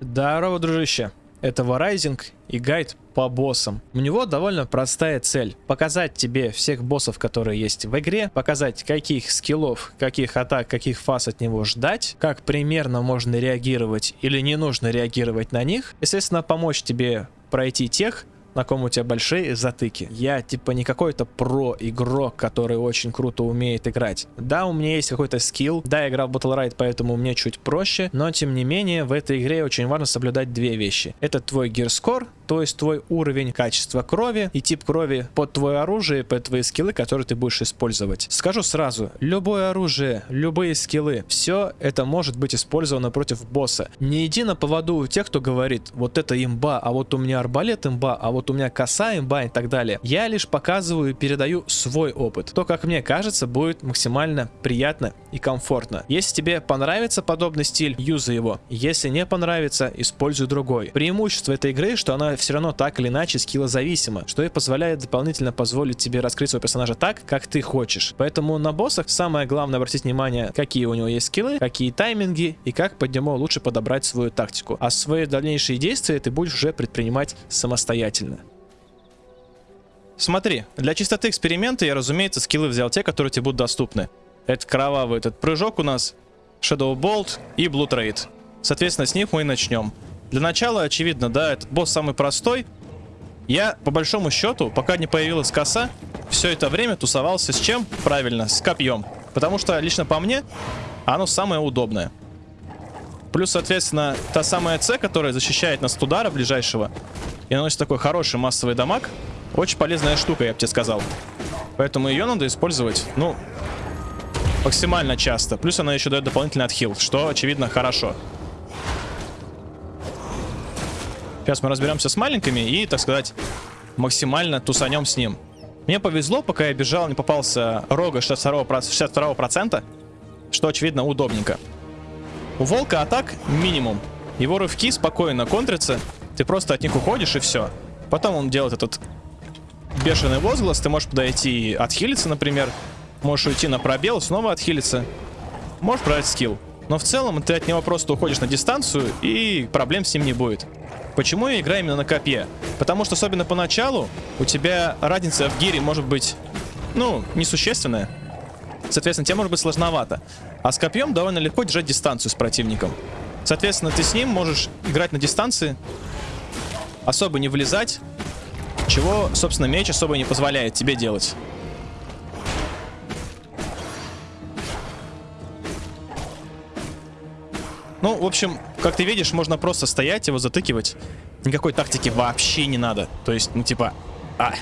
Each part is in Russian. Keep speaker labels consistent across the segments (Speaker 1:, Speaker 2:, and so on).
Speaker 1: Здорово, дружище. Это Варайзинг и гайд по боссам. У него довольно простая цель. Показать тебе всех боссов, которые есть в игре, показать каких скиллов, каких атак, каких фаз от него ждать, как примерно можно реагировать или не нужно реагировать на них. Естественно, помочь тебе пройти тех, на ком у тебя большие затыки. Я типа не какой-то про-игрок, который очень круто умеет играть. Да, у меня есть какой-то скилл, да, я играл в Battle Ride, поэтому мне чуть проще, но тем не менее в этой игре очень важно соблюдать две вещи. Это твой гирскор, то есть твой уровень качества крови и тип крови под твое оружие, под твои скиллы, которые ты будешь использовать. Скажу сразу, любое оружие, любые скиллы, все это может быть использовано против босса. Не иди на поводу у тех, кто говорит, вот это имба, а вот у меня арбалет имба, а вот у меня коса имба и так далее. Я лишь показываю и передаю свой опыт. То, как мне кажется, будет максимально приятно и комфортно. Если тебе понравится подобный стиль, юзай его. Если не понравится, используй другой. Преимущество этой игры, что она все равно так или иначе скиллозависима, что и позволяет дополнительно позволить тебе раскрыть своего персонажа так, как ты хочешь. Поэтому на боссах самое главное обратить внимание, какие у него есть скиллы, какие тайминги и как под него лучше подобрать свою тактику. А свои дальнейшие действия ты будешь уже предпринимать самостоятельно. Смотри, для чистоты эксперимента я, разумеется, скиллы взял те, которые тебе будут доступны. Это кровавый этот прыжок у нас, Shadow Bolt и Blue Trade. Соответственно, с них мы и начнем. Для начала, очевидно, да, этот босс самый простой. Я, по большому счету, пока не появилась коса, все это время тусовался с чем? Правильно, с копьем. Потому что, лично по мне, оно самое удобное. Плюс, соответственно, та самая С, которая защищает нас от удара ближайшего и наносит такой хороший массовый дамаг. Очень полезная штука, я бы тебе сказал. Поэтому ее надо использовать, ну, максимально часто. Плюс она еще дает дополнительный отхил, что, очевидно, хорошо. Сейчас мы разберемся с маленькими и, так сказать, максимально тусанем с ним. Мне повезло, пока я бежал, не попался рога 62%, 62% что, очевидно, удобненько. У волка атак минимум. Его рывки спокойно контрятся. Ты просто от них уходишь и все. Потом он делает этот бешеный возглас. Ты можешь подойти и отхилиться, например. Можешь уйти на пробел, снова отхилиться. Можешь брать скилл. Но в целом ты от него просто уходишь на дистанцию и проблем с ним не будет. Почему я играю именно на копье? Потому что особенно поначалу у тебя разница в гире может быть, ну, несущественная. Соответственно, тебе может быть сложновато. А с копьем довольно легко держать дистанцию с противником. Соответственно, ты с ним можешь играть на дистанции, особо не влезать, чего, собственно, меч особо не позволяет тебе делать. Ну, в общем, как ты видишь, можно просто стоять, его затыкивать. Никакой тактики вообще не надо. То есть, ну типа... А.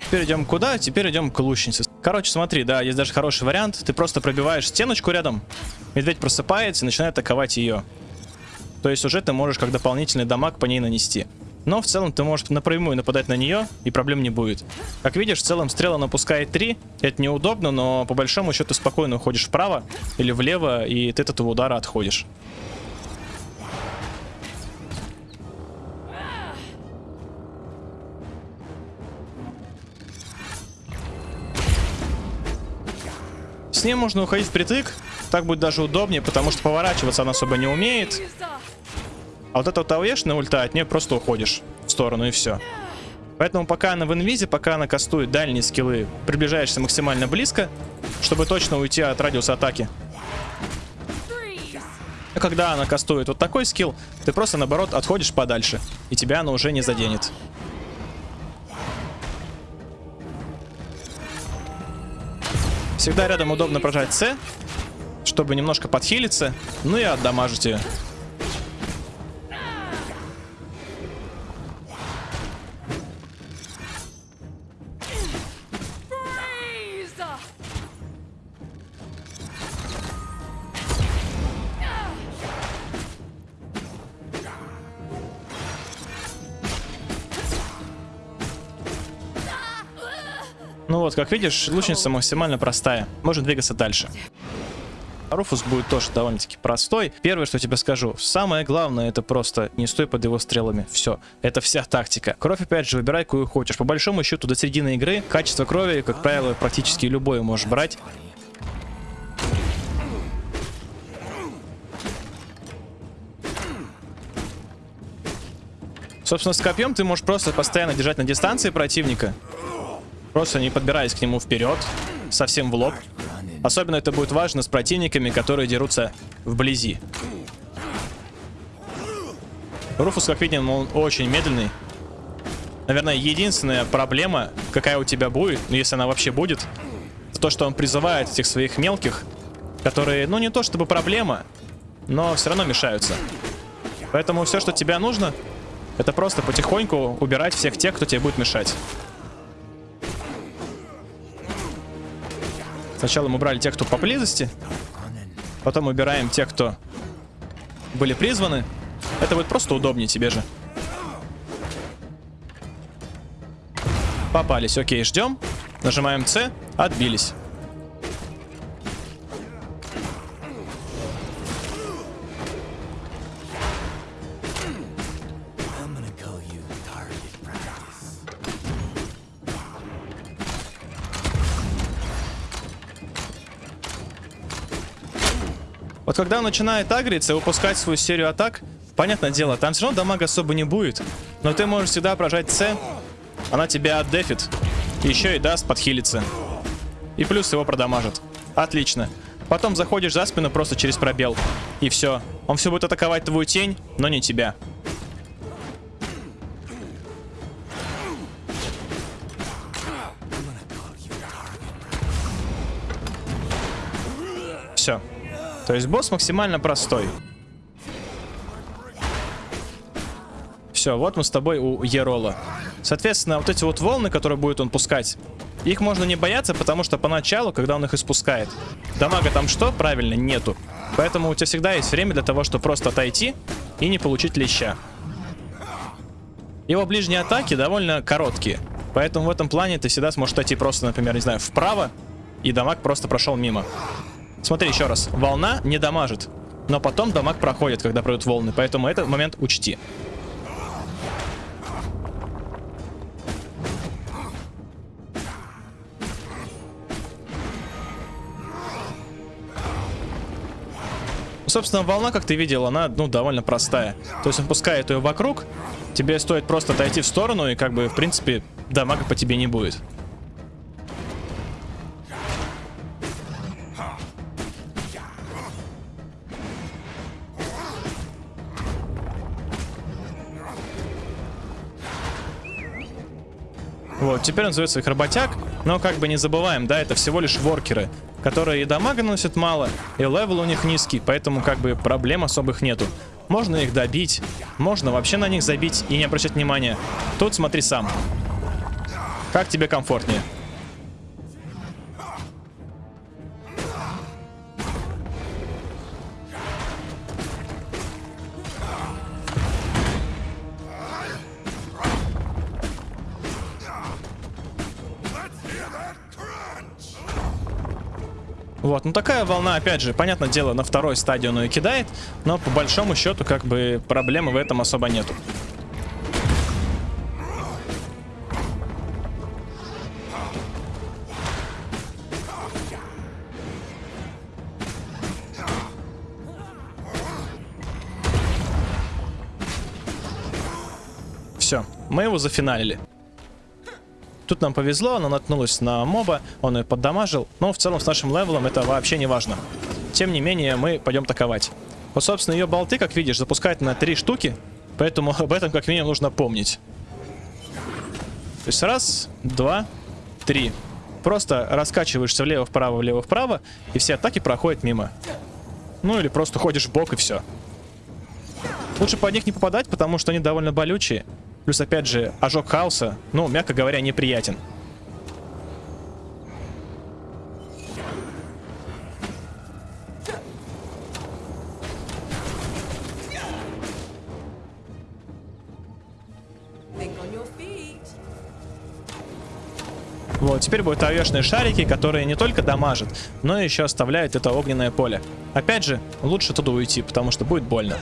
Speaker 1: Теперь идем куда? Теперь идем к лучнице. Короче, смотри, да, есть даже хороший вариант. Ты просто пробиваешь стеночку рядом, медведь просыпается и начинает атаковать ее. То есть уже ты можешь как дополнительный дамаг по ней нанести. Но в целом ты можешь напрямую нападать на нее, и проблем не будет. Как видишь, в целом стрела напускает 3. Это неудобно, но по большому счету спокойно уходишь вправо или влево, и ты от этого удара отходишь. С ним можно уходить впритык. Так будет даже удобнее, потому что поворачиваться она особо не умеет. А вот эта вот АВЕшная ульта, от нее просто уходишь в сторону и все. Поэтому пока она в инвизе, пока она кастует дальние скиллы, приближаешься максимально близко, чтобы точно уйти от радиуса атаки. А когда она кастует вот такой скилл, ты просто наоборот отходишь подальше, и тебя она уже не заденет. Всегда рядом удобно прожать С, чтобы немножко подхилиться, ну и отдамажить ее. Вот, как видишь, лучница максимально простая. Можно двигаться дальше. Руфус будет тоже довольно-таки простой. Первое, что тебе скажу, самое главное, это просто не стой под его стрелами. Все, это вся тактика. Кровь, опять же, выбирай, какую хочешь. По большому счету, до середины игры качество крови, как правило, практически любое можешь брать. Собственно, с копьем ты можешь просто постоянно держать на дистанции противника. Просто не подбираясь к нему вперед, совсем в лоб. Особенно это будет важно с противниками, которые дерутся вблизи. Руфус, как видим, он очень медленный. Наверное, единственная проблема, какая у тебя будет, ну если она вообще будет, то, что он призывает этих своих мелких, которые, ну не то чтобы проблема, но все равно мешаются. Поэтому все, что тебе нужно, это просто потихоньку убирать всех тех, кто тебе будет мешать. Сначала мы убрали тех, кто поблизости. Потом убираем тех, кто были призваны. Это будет просто удобнее тебе же. Попались. Окей, ждем. Нажимаем С. Отбились. Вот когда он начинает агриться и выпускать свою серию атак, понятное дело, там все равно дамага особо не будет. Но ты можешь всегда прожать С, она тебя отдефит. Еще и даст подхилиться. И плюс его продамажит. Отлично. Потом заходишь за спину просто через пробел. И все. Он все будет атаковать твою тень, но не тебя. Все. То есть босс максимально простой. Все, вот мы с тобой у Ерола. Соответственно, вот эти вот волны, которые будет он пускать, их можно не бояться, потому что поначалу, когда он их испускает, дамага там что? Правильно, нету. Поэтому у тебя всегда есть время для того, чтобы просто отойти и не получить леща. Его ближние атаки довольно короткие. Поэтому в этом плане ты всегда сможешь отойти просто, например, не знаю, вправо, и дамаг просто прошел мимо. Смотри еще раз. Волна не дамажит. Но потом дамаг проходит, когда пройдут волны. Поэтому этот момент учти. Собственно, волна, как ты видел, она, ну, довольно простая. То есть он пускает ее вокруг, тебе стоит просто отойти в сторону, и как бы, в принципе, дамага по тебе не будет. Вот, теперь он зовет своих работяг, но как бы не забываем, да, это всего лишь воркеры, которые и дамага наносят мало, и левел у них низкий, поэтому как бы проблем особых нету. Можно их добить, можно вообще на них забить и не обращать внимания. Тут смотри сам. Как тебе комфортнее. Вот, ну такая волна, опять же, понятное дело, на второй стадии он ее кидает, но по большому счету, как бы, проблемы в этом особо нету. Все, мы его зафиналили. Тут нам повезло, она наткнулась на моба, он ее поддамажил. Но в целом с нашим левелом это вообще не важно. Тем не менее, мы пойдем таковать. Вот, собственно, ее болты, как видишь, запускают на три штуки. Поэтому об этом как минимум нужно помнить. То есть раз, два, три. Просто раскачиваешься влево-вправо, влево-вправо, и все атаки проходят мимо. Ну или просто ходишь в бок и все. Лучше под них не попадать, потому что они довольно болючие. Плюс, опять же, ожог хаоса, ну, мягко говоря, неприятен. Вот, теперь будут овешные шарики, которые не только дамажат, но еще оставляют это огненное поле. Опять же, лучше туда уйти, потому что будет больно.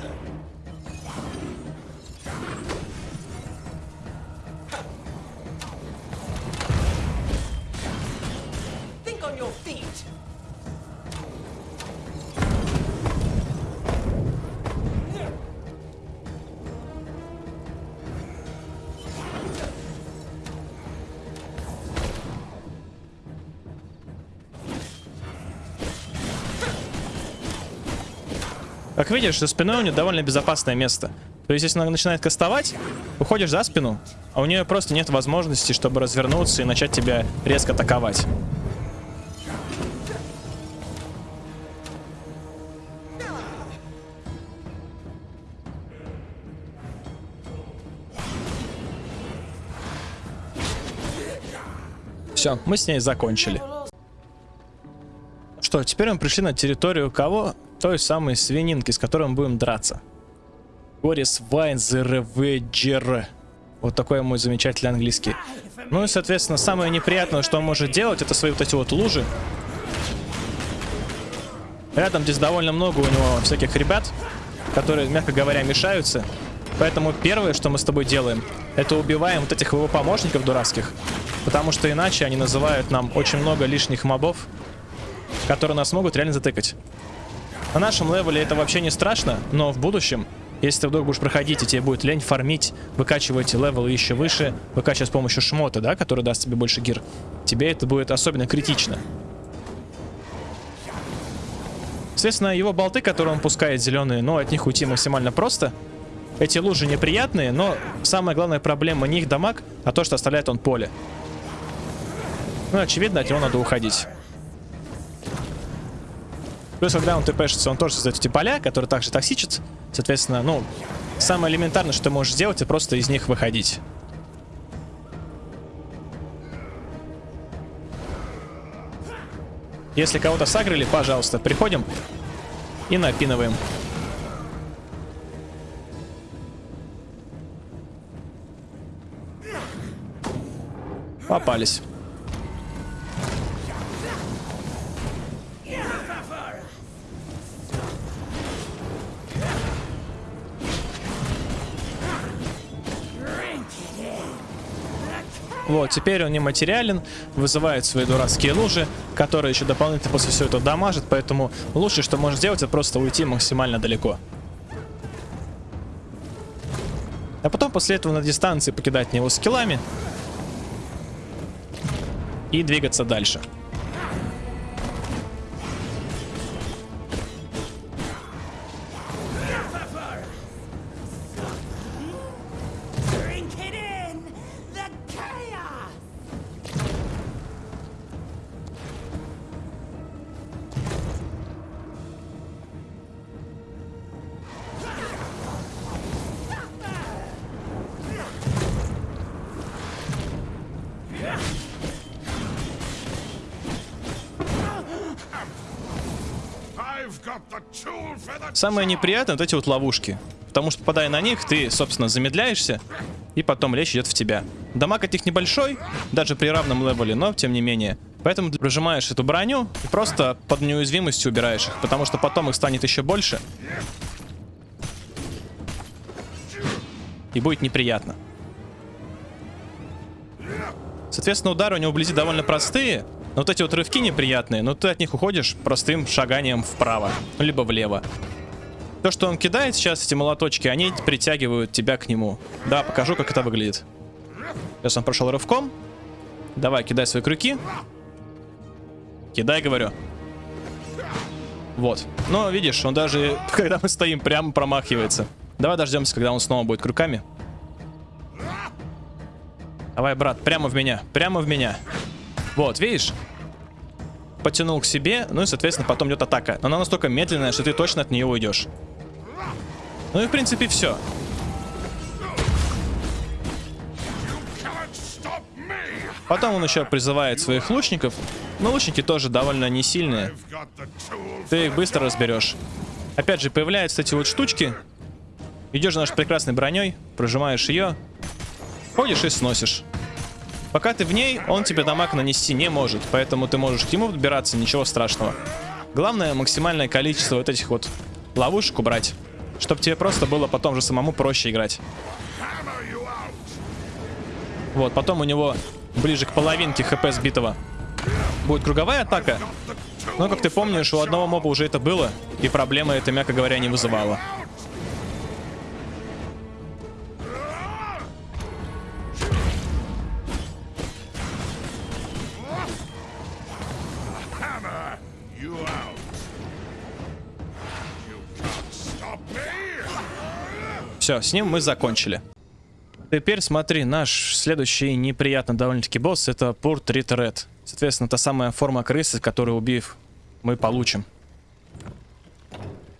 Speaker 1: Как видишь, за спиной у нее довольно безопасное место. То есть, если она начинает кастовать, уходишь за спину, а у нее просто нет возможности, чтобы развернуться и начать тебя резко атаковать. Все, мы с ней закончили. Что, теперь мы пришли на территорию кого? Той самой свининки, с которой мы будем драться. Горис Вайнзерведжер. Вот такой мой замечательный английский. Ну и, соответственно, самое неприятное, что он может делать, это свои вот эти вот лужи. Рядом здесь довольно много у него всяких ребят, которые, мягко говоря, мешаются. Поэтому первое, что мы с тобой делаем, это убиваем вот этих его помощников дурацких. Потому что иначе они называют нам очень много лишних мобов, которые нас могут реально затыкать. На нашем левеле это вообще не страшно, но в будущем, если ты вдруг будешь проходить и тебе будет лень фармить, выкачивать левелы еще выше, выкачивать с помощью шмота, да, который даст тебе больше gear, тебе это будет особенно критично. Соответственно, его болты, которые он пускает зеленые, ну, от них уйти максимально просто. Эти лужи неприятные, но самая главная проблема не их дамаг, а то, что оставляет он поле. Ну, очевидно, от него надо уходить. Плюс, когда он тпшится, он тоже создает эти поля, которые также токсичат. Соответственно, ну, самое элементарное, что ты можешь сделать, это просто из них выходить. Если кого-то сагрили, пожалуйста, приходим и напинываем. Попались. Вот, теперь он нематериален, вызывает свои дурацкие лужи, которые еще дополнительно после всего этого дамажат, поэтому лучше, что можно сделать, это просто уйти максимально далеко. А потом после этого на дистанции покидать него скиллами и двигаться дальше. Самое неприятное вот эти вот ловушки. Потому что попадая на них, ты, собственно, замедляешься, и потом речь идет в тебя. Дамаг от них небольшой, даже при равном левеле, но тем не менее. Поэтому ты прожимаешь эту броню и просто под неуязвимостью убираешь их, потому что потом их станет еще больше. И будет неприятно. Соответственно, удары у него вблизи довольно простые, но вот эти вот рывки неприятные, но ты от них уходишь простым шаганием вправо, либо влево. То, что он кидает сейчас, эти молоточки, они притягивают тебя к нему. Да, покажу, как это выглядит. Сейчас он прошел рывком. Давай, кидай свои крюки. Кидай, говорю. Вот. Но, видишь, он даже, когда мы стоим, прямо промахивается. Давай дождемся, когда он снова будет крюками. Давай, брат, прямо в меня. Прямо в меня. Вот, видишь? Потянул к себе, ну и, соответственно, потом идет атака. Но она настолько медленная, что ты точно от нее уйдешь. Ну и, в принципе, все. Потом он еще призывает своих лучников. Но лучники тоже довольно не сильные. Ты их быстро разберешь. Опять же, появляются эти вот штучки. Идешь за нашей прекрасной броней, прожимаешь ее, ходишь и сносишь. Пока ты в ней, он тебе дамаг нанести не может, поэтому ты можешь к нему подбираться, ничего страшного. Главное, максимальное количество вот этих вот ловушек убрать, чтобы тебе просто было потом же самому проще играть. Вот, потом у него ближе к половинке хп сбитого будет круговая атака. Но, как ты помнишь, у одного моба уже это было, и проблемы это, мягко говоря, не вызывало. Все, с ним мы закончили. Теперь смотри, наш следующий неприятный довольно-таки босс это Portrait Red. Соответственно, та самая форма крысы, которую убив, мы получим.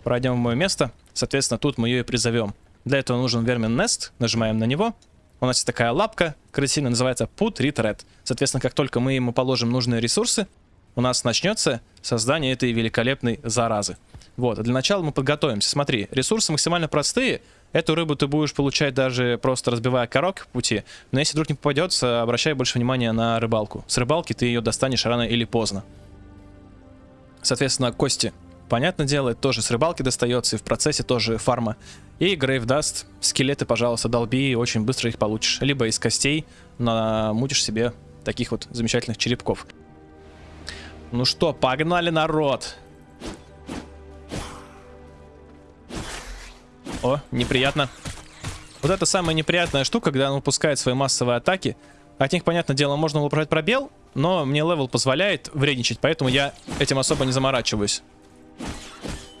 Speaker 1: Пройдем в мое место. Соответственно, тут мы ее и призовем. Для этого нужен вермин Nest. Нажимаем на него. У нас есть такая лапка крысиная, называется Put Red. Соответственно, как только мы ему положим нужные ресурсы, у нас начнется создание этой великолепной заразы. Вот, для начала мы подготовимся. Смотри, ресурсы максимально простые. Эту рыбу ты будешь получать даже просто разбивая коробки в пути. Но если вдруг не попадется, обращай больше внимания на рыбалку. С рыбалки ты ее достанешь рано или поздно. Соответственно, кости. Понятное дело, тоже с рыбалки достается, и в процессе тоже фарма. И Grave Dust, скелеты, пожалуйста, долби, очень быстро их получишь. Либо из костей намутишь себе таких вот замечательных черепков. Ну что, погнали, народ! О, неприятно. Вот это самая неприятная штука, когда он выпускает свои массовые атаки. От них, понятное дело, можно было пробел, но мне левел позволяет вредничать, поэтому я этим особо не заморачиваюсь.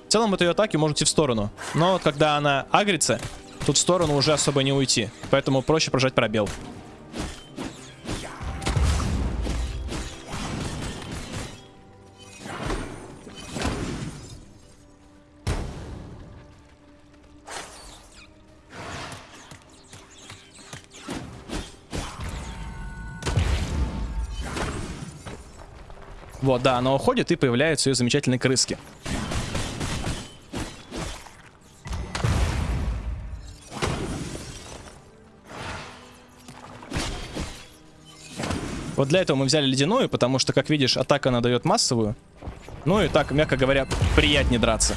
Speaker 1: В целом от ее атаки может идти в сторону. Но вот когда она агрится, тут в сторону уже особо не уйти. Поэтому проще прожать пробел. Вот, да, она уходит и появляются ее замечательные крыски. Вот для этого мы взяли ледяную, потому что, как видишь, атака она дает массовую. Ну и так, мягко говоря, приятнее драться.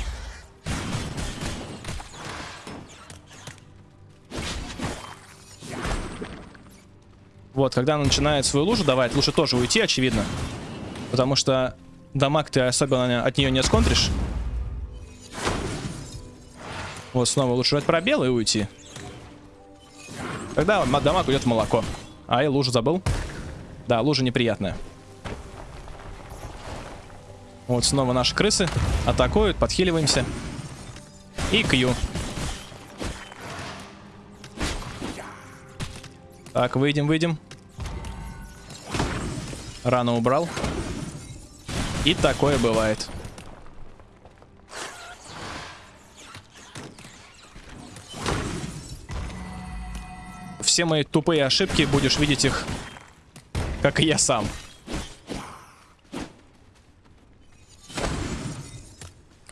Speaker 1: Вот, когда она начинает свою лужу давать, лучше тоже уйти, очевидно. Потому что дамаг ты особенно от нее не сконтришь. Вот снова лучше дать пробел и уйти. Тогда дамаг уйдет в молоко. А, я лужу забыл. Да, лужа неприятная. Вот снова наши крысы атакуют, подхиливаемся. И кью. Так, выйдем, выйдем. Рано убрал. И такое бывает. Все мои тупые ошибки, будешь видеть их, как и я сам.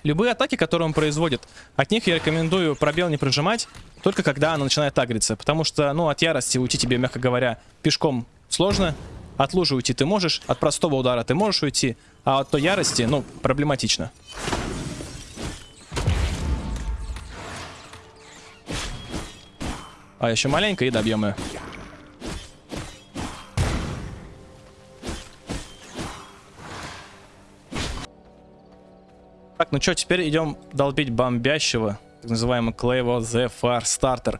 Speaker 1: Любые атаки, которые он производит, от них я рекомендую пробел не прожимать, только когда она начинает агриться. Потому что, ну, от ярости уйти тебе, мягко говоря, пешком сложно. От лужи уйти ты можешь, от простого удара ты можешь уйти, а от той ярости, ну, проблематично. А еще маленько и добьем ее. Так, ну что, теперь идем долбить бомбящего, так называемый Клейво The Far Starter.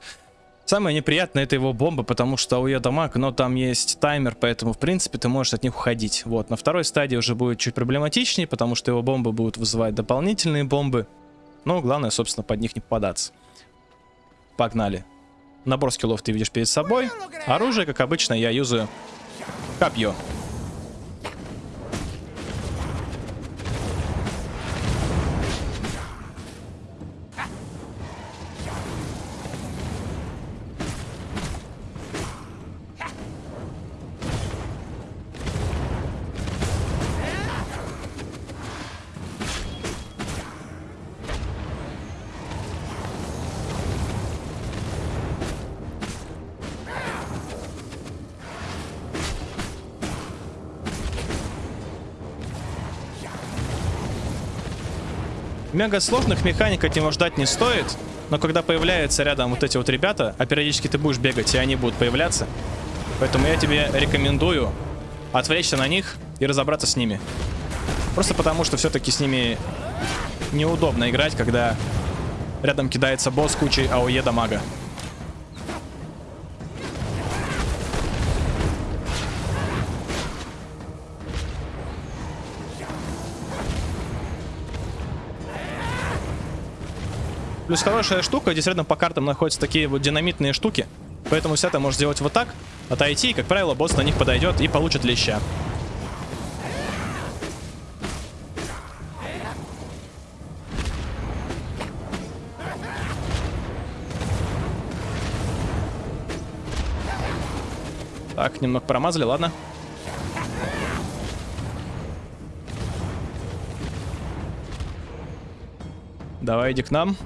Speaker 1: Самое неприятное это его бомба, потому что у ее дамаг, но там есть таймер, поэтому в принципе ты можешь от них уходить. Вот, на второй стадии уже будет чуть проблематичнее, потому что его бомбы будут вызывать дополнительные бомбы. Но главное, собственно, под них не попадаться. Погнали. Набор скиллов ты видишь перед собой. Оружие, как обычно, я юзаю копье. Мега сложных механик от него ждать не стоит. Но когда появляются рядом вот эти вот ребята, а периодически ты будешь бегать, и они будут появляться. Поэтому я тебе рекомендую отвлечься на них и разобраться с ними. Просто потому, что все-таки с ними неудобно играть, когда рядом кидается босс кучей АОЕ дамага. Плюс хорошая штука, здесь рядом по картам находятся такие вот динамитные штуки. Поэтому все это можешь сделать вот так, отойти, и, как правило, босс на них подойдет и получит леща. Так, немного промазали, ладно. Давай, иди к нам.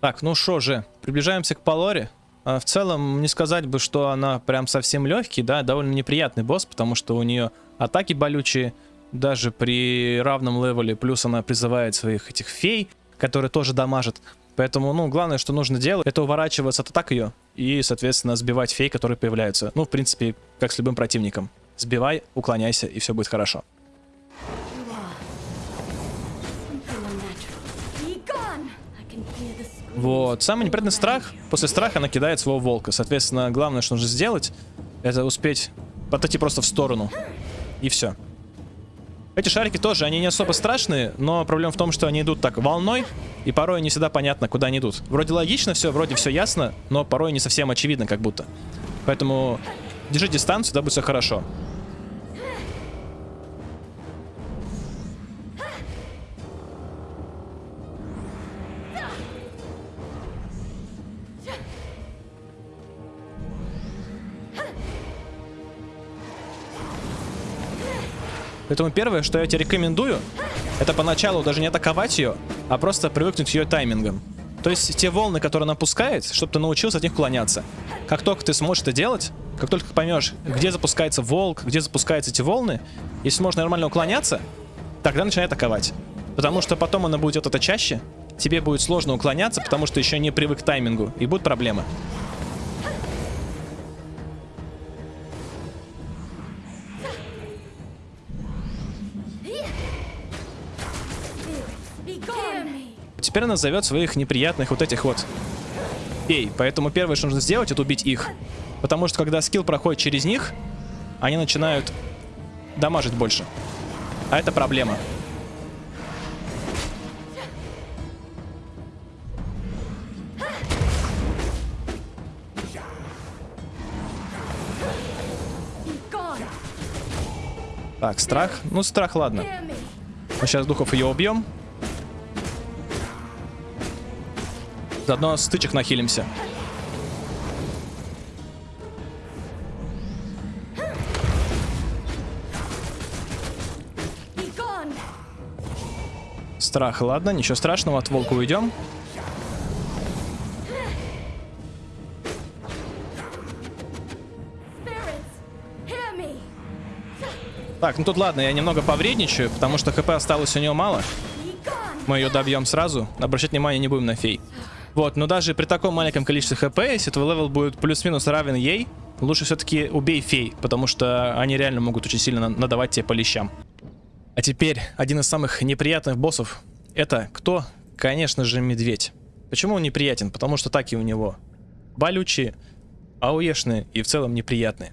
Speaker 1: Так, ну что же, приближаемся к Палоре. А, в целом, не сказать бы, что она прям совсем легкий, да, довольно неприятный босс, потому что у нее атаки болючие, даже при равном левеле, плюс она призывает своих этих фей, которые тоже дамажат. Поэтому, ну, главное, что нужно делать, это уворачиваться от атак ее и, соответственно, сбивать фей, которые появляются. Ну, в принципе, как с любым противником. Сбивай, уклоняйся, и все будет хорошо. Вот. Самый неприятный страх. После страха она кидает своего волка. Соответственно, главное, что нужно сделать, это успеть отойти просто в сторону. И все. Эти шарики тоже, они не особо страшные, но проблема в том, что они идут так волной, и порой не всегда понятно, куда они идут. Вроде логично все, вроде все ясно, но порой не совсем очевидно, как будто. Поэтому держи дистанцию, да будет все хорошо. Поэтому первое, что я тебе рекомендую, это поначалу даже не атаковать ее, а просто привыкнуть к ее таймингам. То есть те волны, которые она пускает, чтобы ты научился от них уклоняться. Как только ты сможешь это делать, как только поймешь, где запускается волк, где запускаются эти волны, если сможешь нормально уклоняться, тогда начинай атаковать. Потому что потом она будет это чаще, тебе будет сложно уклоняться, потому что еще не привык к таймингу, и будут проблемы. Теперь она зовет своих неприятных вот этих вот фей. Поэтому первое, что нужно сделать, это убить их. Потому что когда скилл проходит через них, они начинают дамажить больше. А это проблема. Так, страх. Ну, страх, ладно. Мы сейчас духов ее убьем. Заодно стычек нахилимся. Страх, ладно, ничего страшного, от волка уйдем. Так, ну тут ладно, я немного повредничаю, потому что хп осталось у него мало. Мы ее добьем сразу. Обращать внимание не будем на фей. Вот, но даже при таком маленьком количестве хп, если твой левел будет плюс-минус равен ей, лучше все-таки убей фей, потому что они реально могут очень сильно надавать тебе по лещам. А теперь один из самых неприятных боссов. Это кто? Конечно же, медведь. Почему он неприятен? Потому что атаки у него болючие, AoE шные и в целом неприятные.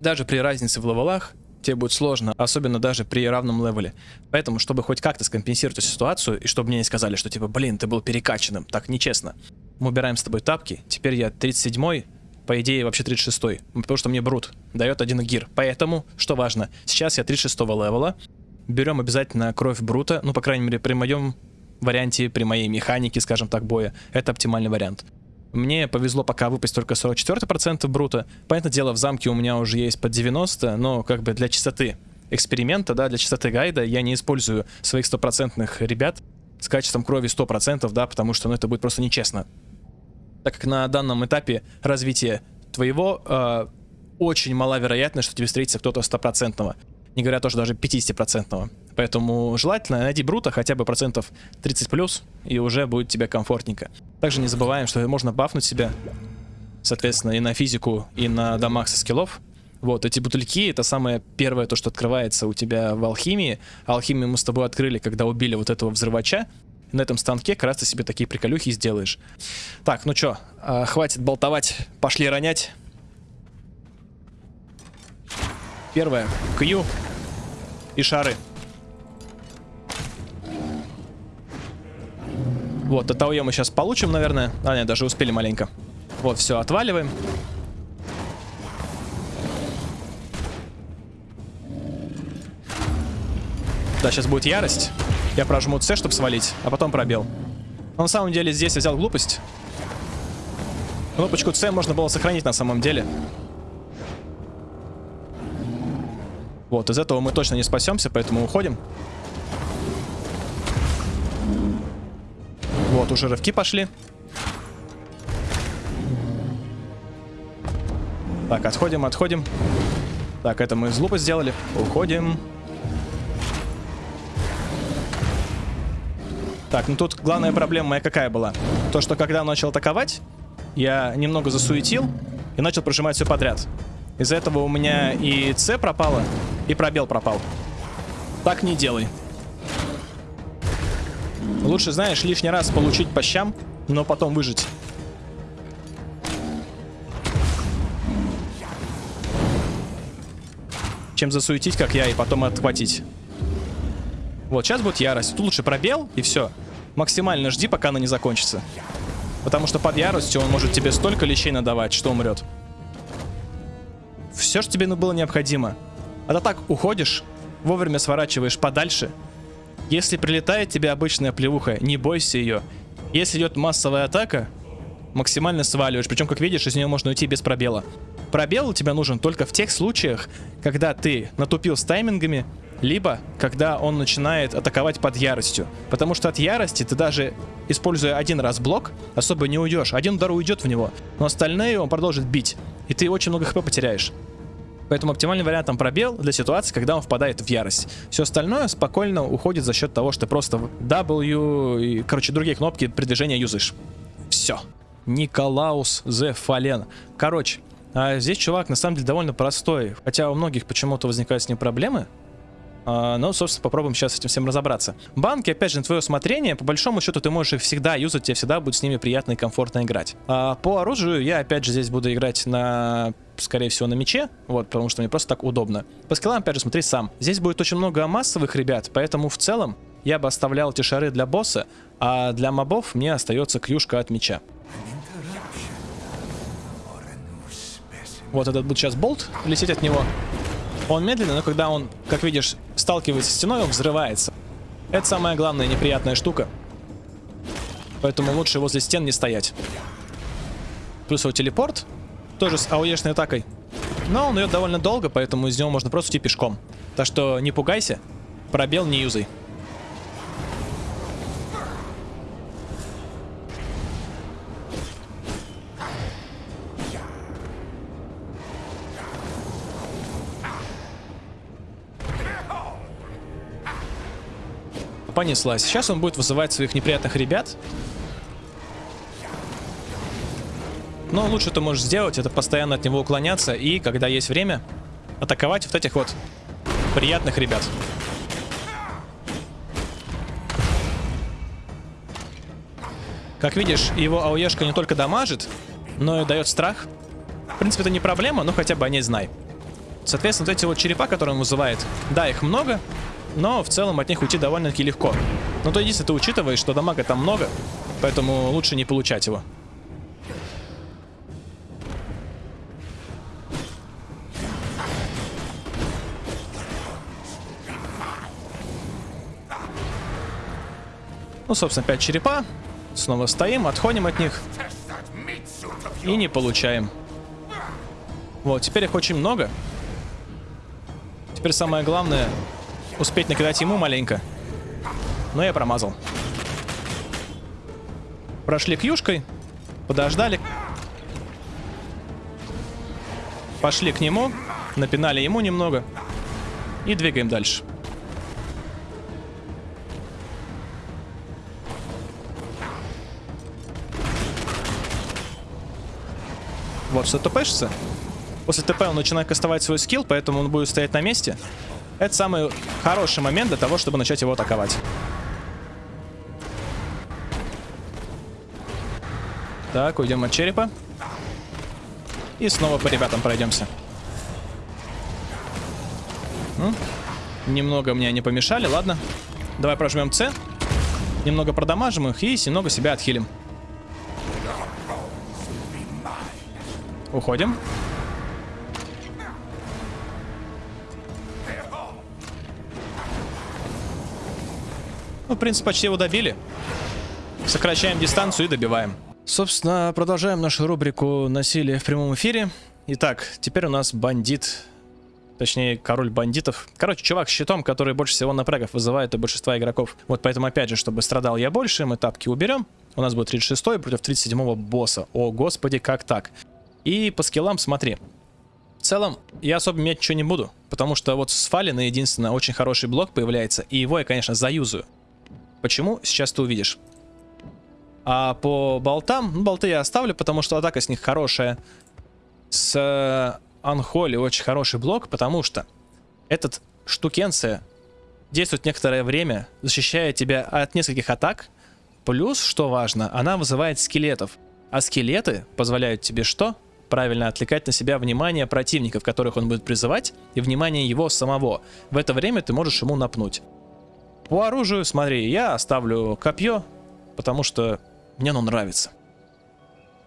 Speaker 1: Даже при разнице в левелах тебе будет сложно, особенно даже при равном левеле. Поэтому, чтобы хоть как-то скомпенсировать эту ситуацию, и чтобы мне не сказали, что типа, блин, ты был перекачанным, так нечестно. Мы убираем с тобой тапки, теперь я 37-й, по идее вообще 36-й, потому что мне Брут дает один gear. Поэтому, что важно, сейчас я 36-го левела, берем обязательно кровь Брута, ну, по крайней мере, при моем варианте, при моей механике, скажем так, боя, это оптимальный вариант. Мне повезло пока выпасть только 44% брута. Понятное дело, в замке у меня уже есть под 90, но как бы для чистоты эксперимента, да, для чистоты гайда я не использую своих стопроцентных ребят с качеством крови 100%, да, потому что, ну, это будет просто нечестно. Так как на данном этапе развития твоего э, очень мала вероятность, что тебе встретится кто-то стопроцентного не говоря тоже даже 50-процентного. Поэтому желательно найти брута хотя бы процентов 30 плюс, и уже будет тебе комфортненько. Также не забываем, что можно бафнуть себя, соответственно, и на физику, и на дамаг со скиллов. Вот, эти бутыльки, это самое первое, то, что открывается у тебя в алхимии. Алхимию мы с тобой открыли, когда убили вот этого взрывача. На этом станке как раз ты себе такие приколюхи сделаешь. Так, ну чё, э, хватит болтовать, пошли ронять. Первое. Кью и шары. Вот, от АОЕ мы сейчас получим, наверное. А, нет, даже успели маленько. Вот, все, отваливаем. Да, сейчас будет ярость. Я прожму С, чтобы свалить, а потом пробел. Но на самом деле здесь я взял глупость. Кнопочку С можно было сохранить на самом деле. Вот, из этого мы точно не спасемся, поэтому уходим. Вот, уже рывки пошли. Так, отходим, отходим. Так, это мы из лупа сделали. Уходим. Так, ну тут главная проблема моя какая была? То, что когда начал атаковать, я немного засуетил и начал прожимать все подряд. Из-за этого у меня и С пропало, и пробел пропал. Так не делай. Лучше, знаешь, лишний раз получить по щам, но потом выжить. Чем засуетить, как я, и потом отхватить. Вот, сейчас будет ярость. Тут лучше пробел, и все. Максимально жди, пока она не закончится. Потому что под яростью он может тебе столько лечей надавать, что умрет. Все, что тебе было необходимо. А то так уходишь, вовремя сворачиваешь подальше. Если прилетает тебе обычная плевуха, не бойся ее. Если идет массовая атака, максимально сваливаешь. Причем, как видишь, из нее можно уйти без пробела. Пробел у тебя нужен только в тех случаях, когда ты натупил с таймингами, либо когда он начинает атаковать под яростью. Потому что от ярости ты даже, используя один раз блок, особо не уйдешь. Один удар уйдет в него, но остальные он продолжит бить. И ты очень много хп потеряешь. Поэтому оптимальный вариант там пробел для ситуации, когда он впадает в ярость. Все остальное спокойно уходит за счет того, что ты просто W и, короче, другие кнопки передвижения юзаешь. Все. Николаус Зе Фален. Короче, а здесь чувак на самом деле довольно простой. Хотя у многих почему-то возникают с ним проблемы. А, ну, собственно, попробуем сейчас с этим всем разобраться. Банки, опять же, на твое усмотрение. По большому счету, ты можешь их всегда юзать, тебе всегда будет с ними приятно и комфортно играть. А по оружию я, опять же, здесь буду играть на скорее всего, на мече, вот, потому что мне просто так удобно. По скиллам, опять же, смотри сам. Здесь будет очень много массовых ребят, поэтому в целом я бы оставлял эти шары для босса, а для мобов мне остается клюшка от меча. Вот этот будет сейчас болт лететь от него. Он медленный, но когда он, как видишь, сталкивается с стеной, он взрывается. Это самая главная неприятная штука. Поэтому лучше возле стен не стоять. Плюс его телепорт. Тоже с ауешной атакой. Но он идет довольно долго, поэтому из него можно просто идти пешком. Так что не пугайся. Пробел не юзай. Понеслась. Сейчас он будет вызывать своих неприятных ребят. Но лучше ты можешь сделать, это постоянно от него уклоняться и, когда есть время, атаковать вот этих вот приятных ребят. Как видишь, его ауешка не только дамажит, но и дает страх. В принципе, это не проблема, но хотя бы о ней знай. Соответственно, вот эти вот черепа, которые он вызывает, да, их много, но в целом от них уйти довольно-таки легко. Но то если ты учитываешь, что дамага там много, поэтому лучше не получать его. Ну, собственно, 5 черепа. Снова стоим, отходим от них. И не получаем. Вот, теперь их очень много. Теперь самое главное успеть накидать ему маленько. Но я промазал. Прошли к юшкой. Подождали. Пошли к нему. Напинали ему немного. И двигаем дальше. Вот, что тпшится. После ТП он начинает кастовать свой скилл, поэтому он будет стоять на месте. Это самый хороший момент для того, чтобы начать его атаковать. Так, уйдем от черепа. И снова по ребятам пройдемся. Ну, немного мне не помешали, ладно. Давай прожмем С. Немного продамажим их и немного себя отхилим. Уходим. Ну, в принципе, почти его добили. Сокращаем дистанцию и добиваем. Собственно, продолжаем нашу рубрику «Насилие в прямом эфире». Итак, теперь у нас бандит, точнее, король бандитов. Короче, чувак с щитом, который больше всего напрягов вызывает у большинства игроков. Вот поэтому, опять же, чтобы страдал я больше, мы тапки уберем. У нас будет 36-й против 37-го босса. О, господи, как так? И по скиллам смотри. В целом, я особо менять ничего не буду, потому что вот с Фалина единственное очень хороший блок появляется, и его я, конечно, заюзаю. Почему? Сейчас ты увидишь. А по болтам, ну, болты я оставлю, потому что атака с них хорошая. С э, Анхоли очень хороший блок, потому что этот штукенция действует некоторое время, защищая тебя от нескольких атак. Плюс, что важно, она вызывает скелетов. А скелеты позволяют тебе что? Правильно отвлекать на себя внимание противников, которых он будет призывать, и внимание его самого. В это время ты можешь ему напнуть. По оружию, смотри, я оставлю копье, потому что мне оно нравится.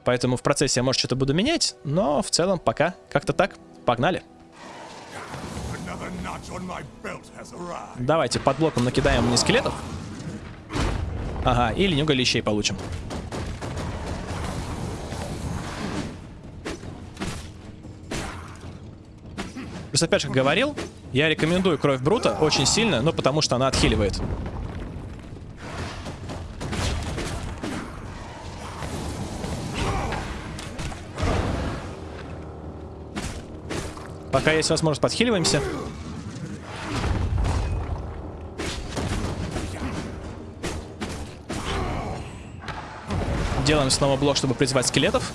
Speaker 1: Поэтому в процессе я, может, что-то буду менять, но в целом пока как-то так. Погнали. Давайте под блоком накидаем мне скелетов. Ага, и ленюга лещей получим. Плюс опять же, говорил, я рекомендую кровь Брута очень сильно, но потому что она отхиливает. Пока есть возможность, подхиливаемся. Делаем снова блок, чтобы призвать скелетов.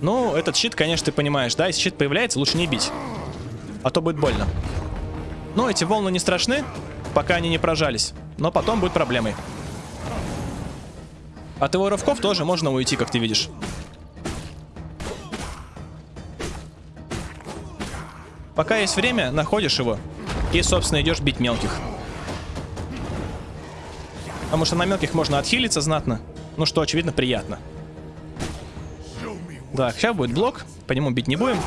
Speaker 1: Ну, этот щит, конечно, ты понимаешь, да? Если щит появляется, лучше не бить. А то будет больно. Но эти волны не страшны, пока они не прожались. Но потом будет проблемой. От его рывков тоже можно уйти, как ты видишь. Пока есть время, находишь его. И, собственно, идешь бить мелких. Потому что на мелких можно отхилиться знатно. Ну что, очевидно, приятно. Так, сейчас будет блок. По нему бить не будем.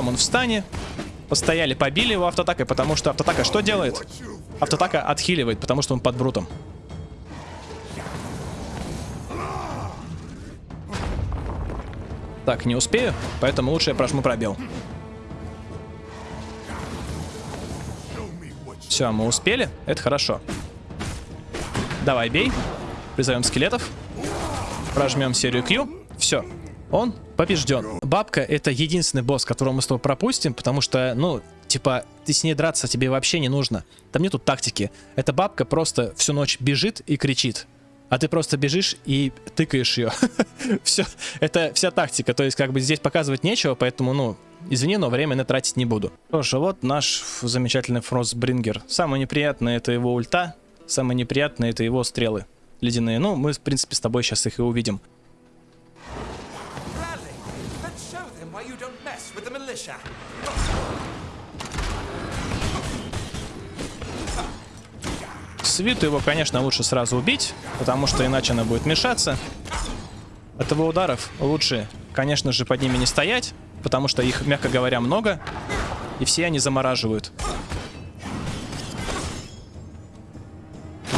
Speaker 1: Потом он встанет. Постояли, побили его автотакой, потому что автотака что делает? Автотака отхиливает, потому что он под брутом. Так, не успею, поэтому лучше я прожму пробел. Все, мы успели, это хорошо. Давай, бей. Призовем скелетов. Прожмем серию Q. Все, он побежден. Бабка это единственный босс, которого мы с тобой пропустим, потому что, ну, типа, ты с ней драться тебе вообще не нужно. Там нету тактики. Эта бабка просто всю ночь бежит и кричит. А ты просто бежишь и тыкаешь ее. Все, это вся тактика. То есть, как бы здесь показывать нечего, поэтому, ну, извини, но время на тратить не буду. Что вот наш замечательный Фростбрингер. Самое неприятное это его ульта, самое неприятное это его стрелы ледяные. Ну, мы, в принципе, с тобой сейчас их и увидим. Свиту его, конечно, лучше сразу убить, потому что иначе она будет мешаться. От его ударов лучше, конечно же, под ними не стоять, потому что их, мягко говоря, много, и все они замораживают.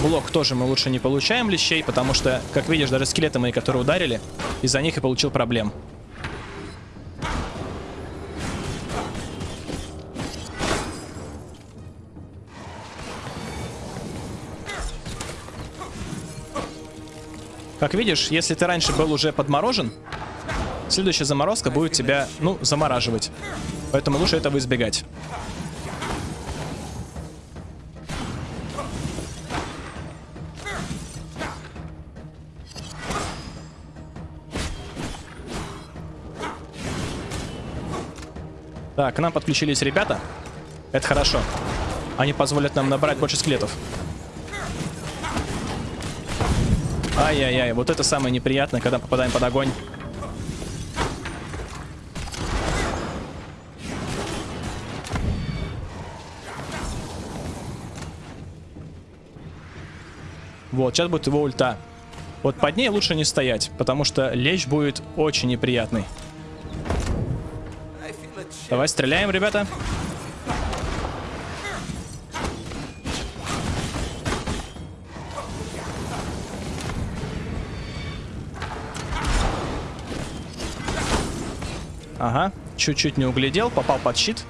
Speaker 1: Блок тоже мы лучше не получаем лещей, потому что, как видишь, даже скелеты мои, которые ударили, из-за них и получил проблем. Как видишь, если ты раньше был уже подморожен, следующая заморозка будет тебя, ну, замораживать. Поэтому лучше этого избегать. Так, к нам подключились ребята. Это хорошо. Они позволят нам набрать больше скелетов. Ай-яй-яй, вот это самое неприятное, когда попадаем под огонь. Вот, сейчас будет его ульта. Вот под ней лучше не стоять, потому что лечь будет очень неприятный. Давай стреляем, ребята. Ага, чуть-чуть не углядел, попал под щит.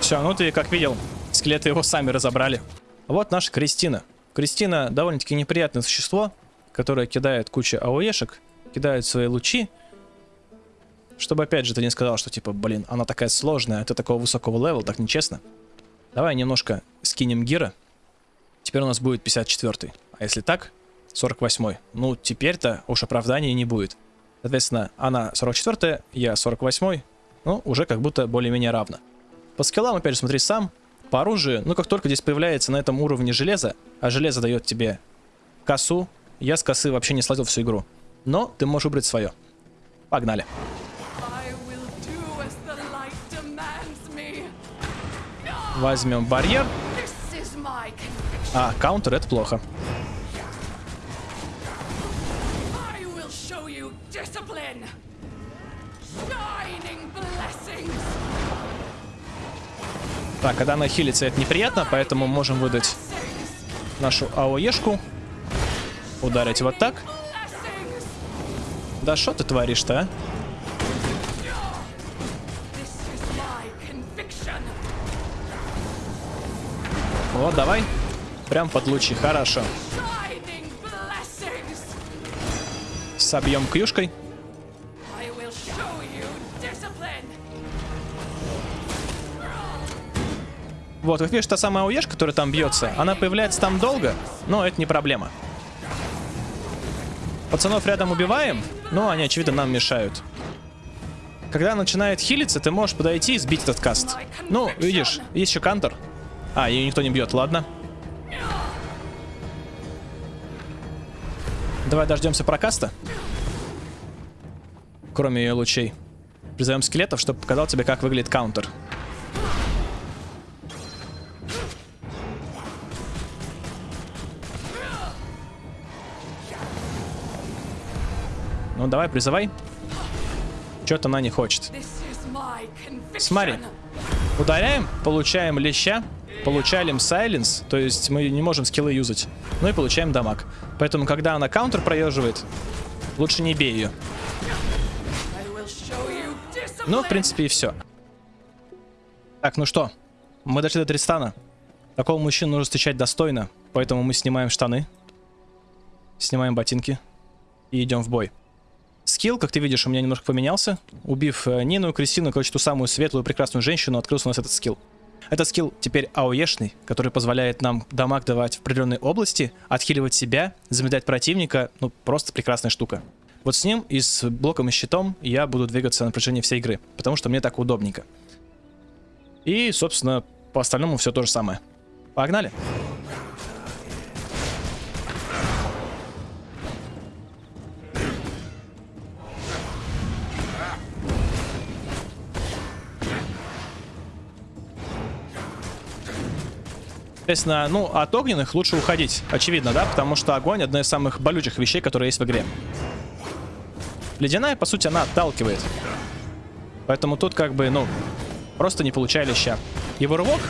Speaker 1: Все, ну ты как видел, скелеты его сами разобрали. Вот наша Кристина. Кристина довольно-таки неприятное существо, которое кидает кучу АОЕшек, кидает свои лучи. Чтобы опять же ты не сказал, что типа, блин, она такая сложная, ты такого высокого левела, так нечестно. Давай немножко скинем гира. Теперь у нас будет 54 -й. А если так, 48 -й. Ну, теперь-то уж оправдания не будет. Соответственно, она 44 я 48 Ну, уже как будто более-менее равно. По скиллам, опять же, смотри сам. По оружию, ну как только здесь появляется на этом уровне железо, а железо дает тебе косу, я с косы вообще не сладил всю игру. Но ты можешь выбрать свое. Погнали. Возьмем барьер. А, каунтер это плохо. Так, когда она хилится, это неприятно, поэтому можем выдать нашу АОЕшку. Ударить вот так. Да что ты творишь-то, а? Вот, давай. Прям под лучи, хорошо. Собьем клюшкой. Вот, как видишь, та самая ОЕшка, которая там бьется, она появляется там долго, но это не проблема. Пацанов рядом убиваем, но они, очевидно, нам мешают. Когда начинает хилиться, ты можешь подойти и сбить этот каст. Ну, видишь, есть еще кантор. А, ее никто не бьет, ладно. Давай дождемся прокаста. Кроме ее лучей. Призовем скелетов, чтобы показал тебе, как выглядит каунтер. Ну, давай, призывай. Что-то она не хочет. Смотри. Ударяем, получаем леща, получаем сайленс, то есть мы не можем скиллы юзать. Ну и получаем дамаг. Поэтому, когда она каунтер проезживает, лучше не бей ее. Ну, в принципе, и все. Так, ну что, мы дошли до Тристана. Такого мужчину нужно встречать достойно, поэтому мы снимаем штаны, снимаем ботинки и идем в бой. Скилл, как ты видишь, у меня немножко поменялся. Убив э, Нину, Кристину, короче, ту самую светлую, прекрасную женщину, открылся у нас этот скилл. Этот скилл теперь АОЕшный, который позволяет нам дамаг давать в определенной области, отхиливать себя, замедлять противника. Ну, просто прекрасная штука. Вот с ним и с блоком и щитом я буду двигаться на протяжении всей игры, потому что мне так удобненько. И, собственно, по остальному все то же самое. Погнали! Соответственно, ну, от огненных лучше уходить, очевидно, да? Потому что огонь одна из самых болючих вещей, которые есть в игре. Ледяная, по сути, она отталкивает. Поэтому тут как бы, ну, просто не получай леща. Его рывок,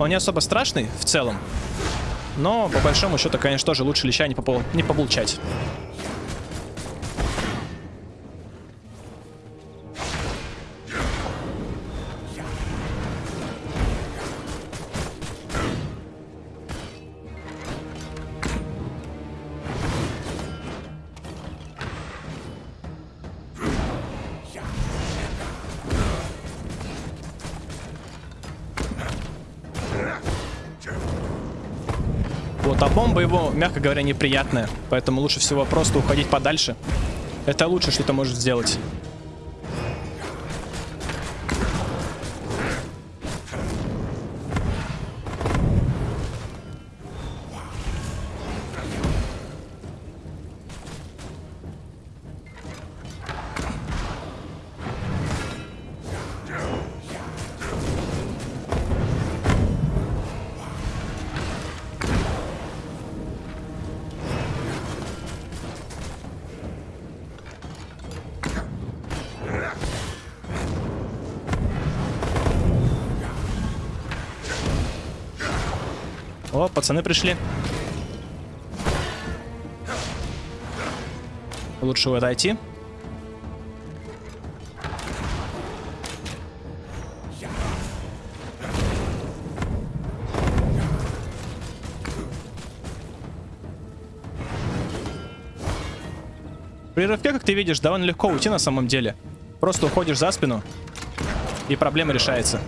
Speaker 1: он не особо страшный в целом. Но, по большому счету, конечно, тоже лучше леща не, попол... не получать. Мягко говоря, неприятная. Поэтому лучше всего просто уходить подальше. Это лучшее, что ты можешь сделать. Пацаны пришли. Лучше вот отойти. При рывке, как ты видишь, довольно легко уйти на самом деле. Просто уходишь за спину, и проблема решается.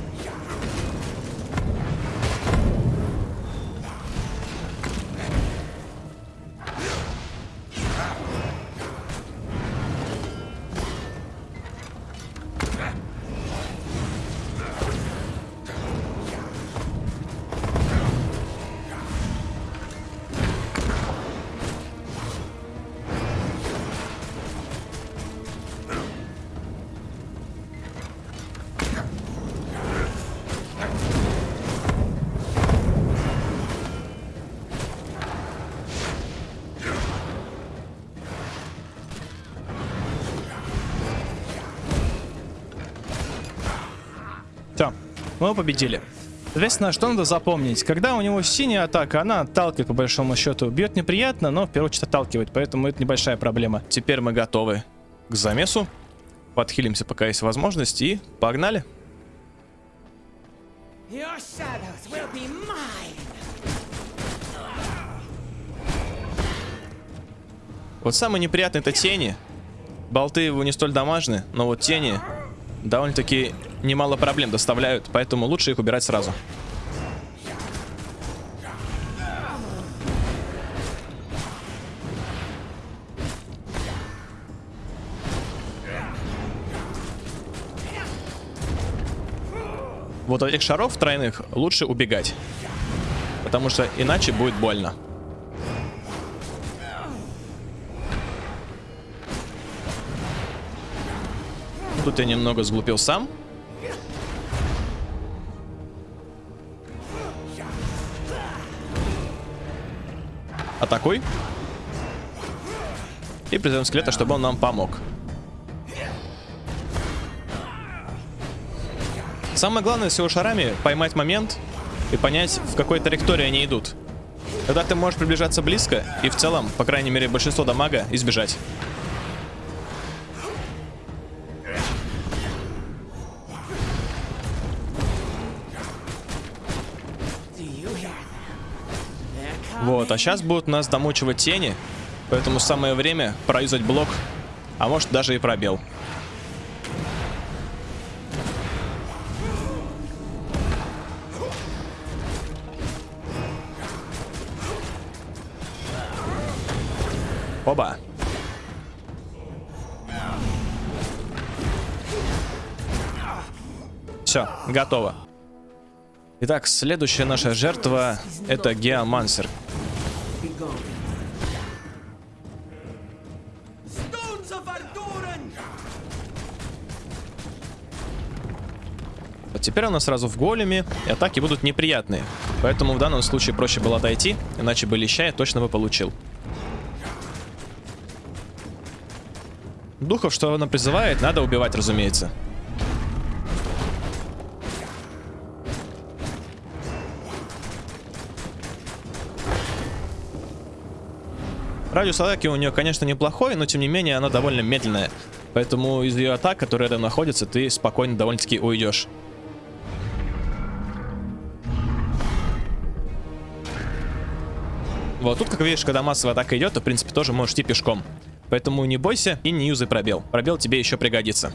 Speaker 1: Мы победили. Соответственно, что надо запомнить? Когда у него синяя атака, она отталкивает по большому счету. Бьет неприятно, но в первую очередь отталкивает, поэтому это небольшая проблема. Теперь мы готовы к замесу. Подхилимся, пока есть возможность, и погнали. Вот самое неприятное это тени. Болты его не столь дамажны, но вот тени довольно-таки немало проблем доставляют, поэтому лучше их убирать сразу. Вот от этих шаров тройных лучше убегать. Потому что иначе будет больно. Тут я немного сглупил сам. Атакуй. И призовем скелета, чтобы он нам помог. Самое главное с его шарами поймать момент и понять, в какой траектории они идут. Тогда ты можешь приближаться близко и в целом, по крайней мере, большинство дамага избежать. Вот, а сейчас будут нас домучивать тени, поэтому самое время проюзать блок, а может даже и пробел. Оба. Все, готово. Итак, следующая наша жертва это Геомансер. Теперь у нас сразу в големе, и атаки будут неприятные. Поэтому в данном случае проще было отойти, иначе бы леща я точно бы получил. Духов, что она призывает, надо убивать, разумеется. Радиус атаки у нее, конечно, неплохой, но тем не менее она довольно медленная. Поэтому из ее атак, которые рядом находятся, ты спокойно довольно-таки уйдешь. Вот тут, как видишь, когда массовая атака идет, то, в принципе, тоже можешь идти пешком. Поэтому не бойся и не юзай пробел. Пробел тебе еще пригодится.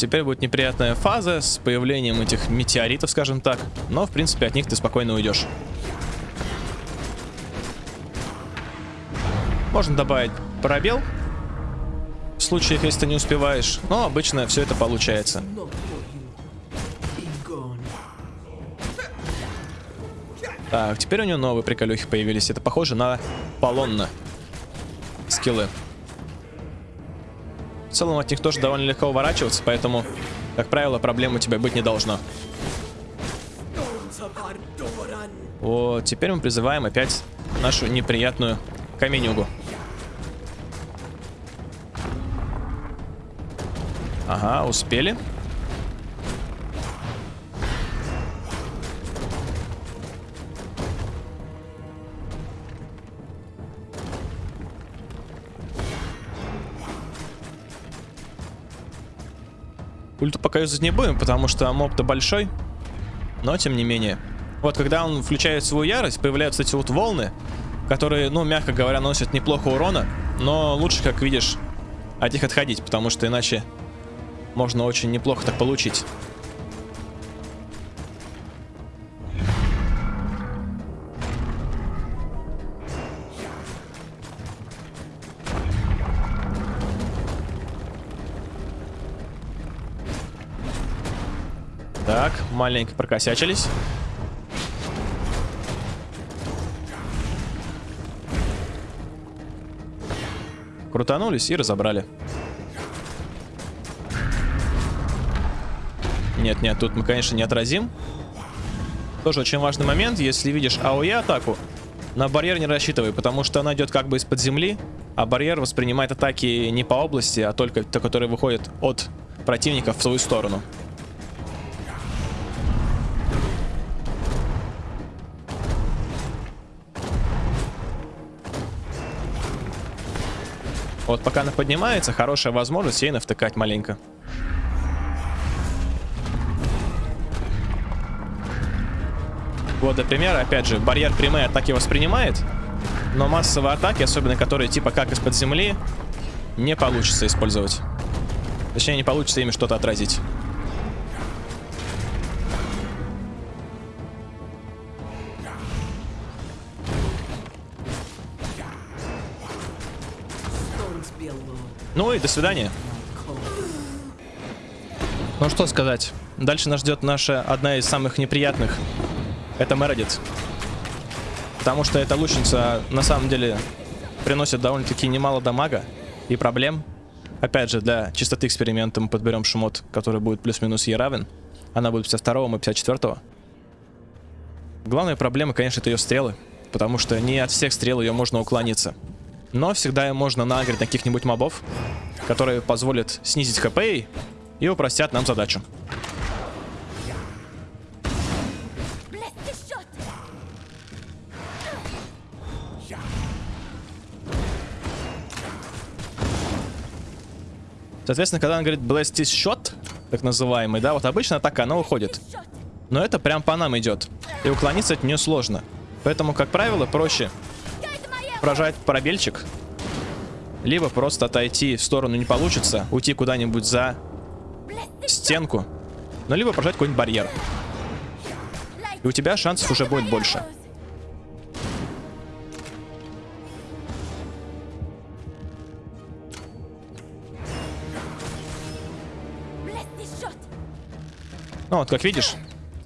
Speaker 1: Теперь будет неприятная фаза с появлением этих метеоритов, скажем так. Но, в принципе, от них ты спокойно уйдешь. Можно добавить пробел. В случае, если ты не успеваешь. Но обычно все это получается. Так, теперь у него новые приколюхи появились. Это похоже на полонна скиллы. Целом от них тоже довольно легко уворачиваться, поэтому, как правило, проблем у тебя быть не должно. Вот, теперь мы призываем опять нашу неприятную каменюгу. Ага, успели. Ульту пока юзать не будем, потому что моб-то большой. Но, тем не менее. Вот, когда он включает свою ярость, появляются эти вот волны, которые, ну, мягко говоря, носят неплохо урона. Но лучше, как видишь, от них отходить, потому что иначе можно очень неплохо так получить. Маленько прокосячились. Крутанулись и разобрали. Нет, нет, тут мы, конечно, не отразим. Тоже очень важный момент. Если видишь АОЕ атаку, на барьер не рассчитывай, потому что она идет как бы из-под земли, а барьер воспринимает атаки не по области, а только те, которые выходят от противников в свою сторону. Вот пока она поднимается, хорошая возможность ей навтыкать маленько. Вот, например, опять же, барьер прямые атаки воспринимает, но массовые атаки, особенно которые типа как из-под земли, не получится использовать. Точнее, не получится ими что-то отразить. Ну и до свидания. Ну что сказать. Дальше нас ждет наша одна из самых неприятных это Мередит. Потому что эта лучница на самом деле приносит довольно-таки немало дамага и проблем. Опять же, для чистоты эксперимента мы подберем шмот, который будет плюс-минус ей равен. Она будет 52 и 54 -го. Главная проблема, конечно, это ее стрелы. Потому что не от всех стрел ее можно уклониться. Но всегда можно нагреть на каких-нибудь мобов, которые позволят снизить хп и упростят нам задачу. Соответственно, когда он говорит Blast Shot, так называемый, да, вот обычно атака, она уходит. Но это прям по нам идет. И уклониться от нее сложно. Поэтому, как правило, проще прожать пробельчик. Либо просто отойти в сторону не получится, уйти куда-нибудь за стенку. Но либо прожать какой-нибудь барьер. И у тебя шансов уже будет больше. Ну вот, как видишь,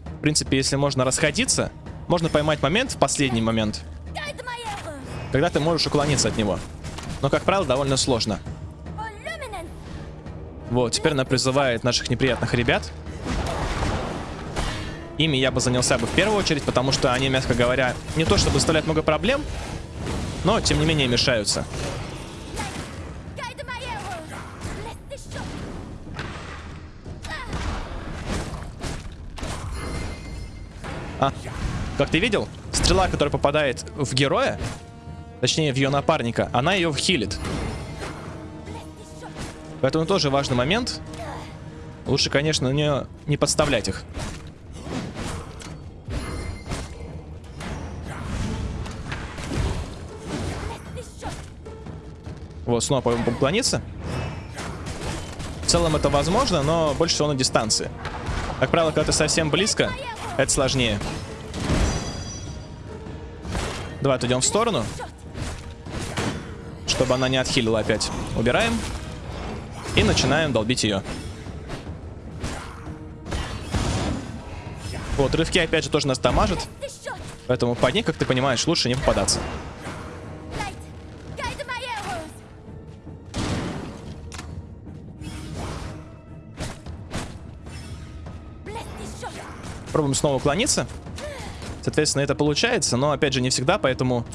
Speaker 1: в принципе, если можно расходиться, можно поймать момент в последний момент, когда ты можешь уклониться от него. Но, как правило, довольно сложно. Вот, теперь она призывает наших неприятных ребят. Ими я бы занялся бы в первую очередь, потому что они, мягко говоря, не то чтобы доставляют много проблем, но, тем не менее, мешаются. А, как ты видел, стрела, которая попадает в героя, точнее в ее напарника, она ее вхилит. Поэтому тоже важный момент. Лучше, конечно, не, не подставлять их. Вот, снова поклониться. целом это возможно, но больше всего на дистанции. Как правило, когда ты совсем близко, это сложнее. Давай отойдем в сторону. Чтобы она не отхилила опять. Убираем. И начинаем долбить ее. Вот, рывки опять же тоже нас дамажат. Поэтому под ней, как ты понимаешь, лучше не попадаться. Пробуем снова уклониться. Соответственно, это получается, но опять же не всегда, поэтому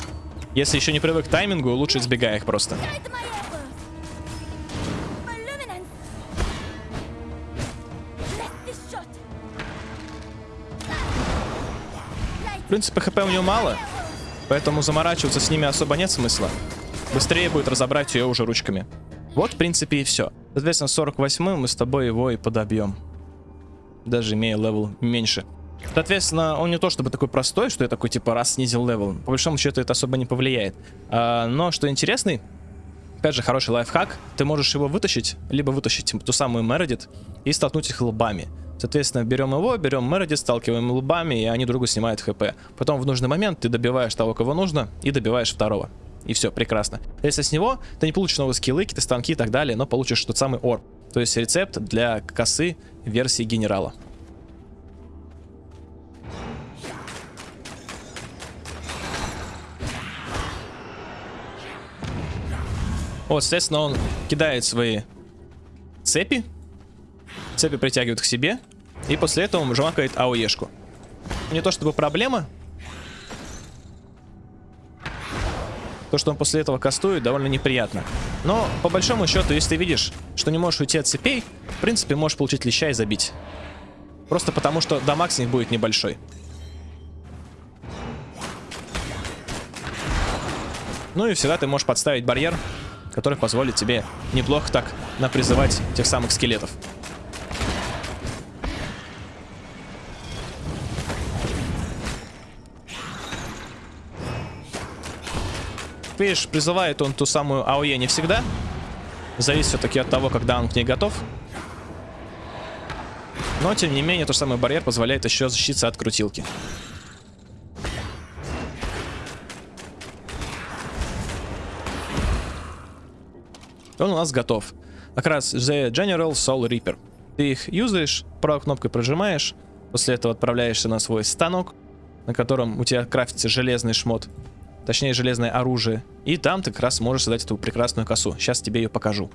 Speaker 1: если еще не привык к таймингу, лучше избегай их просто. В принципе, хп у него мало, поэтому заморачиваться с ними особо нет смысла. Быстрее будет разобрать ее уже ручками. Вот, в принципе, и все. Соответственно, 48 мы с тобой его и подобьем. Даже имея левел меньше. Соответственно, он не то чтобы такой простой, что я такой типа раз снизил левел. По большому счету это особо не повлияет. А, но что интересный, опять же хороший лайфхак, ты можешь его вытащить, либо вытащить ту самую Мередит и столкнуть их лбами. Соответственно, берем его, берем Мередит, сталкиваем лбами, и они другу снимают хп. Потом в нужный момент ты добиваешь того, кого нужно, и добиваешь второго. И все, прекрасно. Если с него, ты не получишь новые скиллы, какие-то станки и так далее, но получишь тот самый orb. То есть рецепт для косы версии генерала. Вот, соответственно, он кидает свои цепи. Цепи притягивают к себе. И после этого он жмакает АОЕшку. Не то чтобы проблема. То, что он после этого кастует, довольно неприятно. Но, по большому счету, если ты видишь, что не можешь уйти от цепей, в принципе, можешь получить леща и забить. Просто потому, что дамаг с них будет небольшой. Ну и всегда ты можешь подставить барьер который позволит тебе неплохо так напризывать тех самых скелетов. Видишь, призывает он ту самую АОЕ не всегда. Зависит все-таки от того, когда он к ней готов. Но, тем не менее, тот самый барьер позволяет еще защититься от крутилки. Он у нас готов. Как раз The General Soul Reaper. Ты их юзаешь, правой кнопкой прожимаешь, после этого отправляешься на свой станок, на котором у тебя крафтится железный шмот, точнее железное оружие, и там ты как раз можешь создать эту прекрасную косу. Сейчас тебе ее покажу.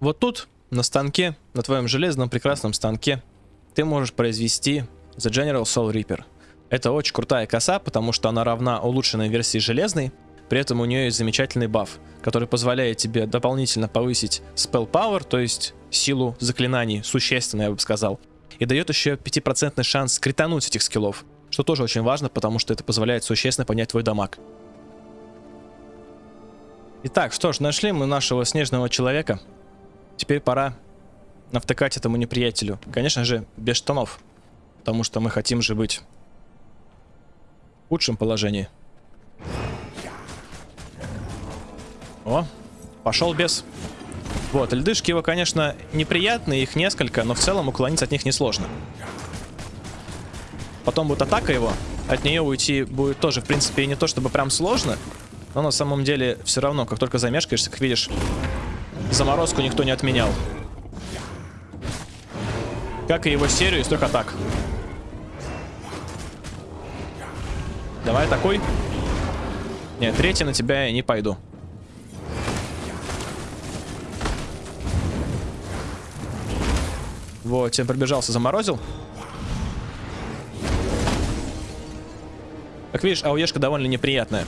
Speaker 1: Вот тут, на станке, на твоем железном прекрасном станке, ты можешь произвести The General Soul Reaper. Это очень крутая коса, потому что она равна улучшенной версии железной, при этом у нее есть замечательный баф, который позволяет тебе дополнительно повысить spell power, то есть силу заклинаний, существенно, я бы сказал. И дает еще 5% шанс критануть этих скиллов, что тоже очень важно, потому что это позволяет существенно поднять твой дамаг. Итак, что ж, нашли мы нашего снежного человека. Теперь пора навтыкать этому неприятелю. Конечно же, без штанов. Потому что мы хотим же быть в худшем положении. О, пошел без. Вот, льдышки его, конечно, неприятные, их несколько, но в целом уклониться от них несложно. Потом будет атака его, от нее уйти будет тоже, в принципе, не то чтобы прям сложно, но на самом деле все равно, как только замешкаешься, как видишь, заморозку никто не отменял. Как и его серию из трех атак. Давай атакуй. Нет, третий на тебя я не пойду. Вот, тебе пробежался, заморозил. Как видишь, ауешка довольно неприятная.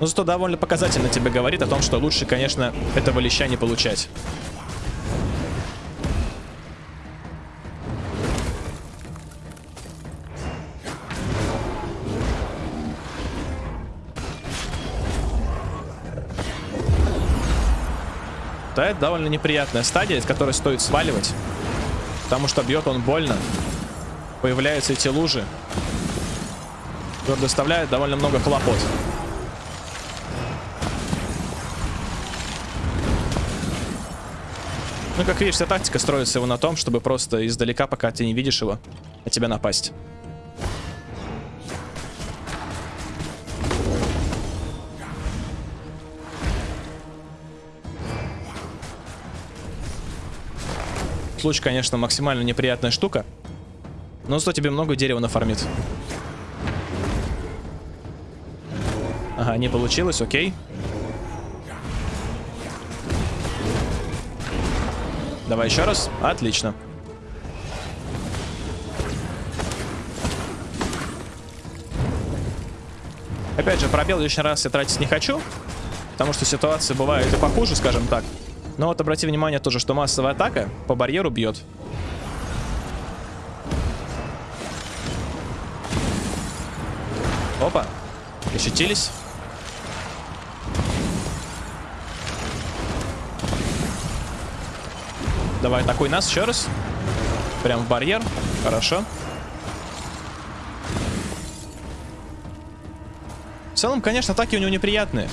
Speaker 1: Но зато довольно показательно тебе говорит о том, что лучше, конечно, этого леща не получать. Да, это довольно неприятная стадия, с которой стоит сваливать. Потому что бьет он больно. Появляются эти лужи. Которые доставляют довольно много хлопот. Ну, как видишь, вся тактика строится его на том, чтобы просто издалека, пока ты не видишь его, на тебя напасть. Случай, конечно, максимально неприятная штука. Но зато тебе много дерева нафармит. Ага, не получилось, окей. Давай еще раз. Отлично. Опять же, пробел лишний раз я тратить не хочу, потому что ситуации бывают и похуже, скажем так. Но вот обрати внимание тоже, что массовая атака по барьеру бьет. Опа. Ощутились. Давай, атакуй нас еще раз. Прям в барьер. Хорошо. В целом, конечно, атаки у него неприятные.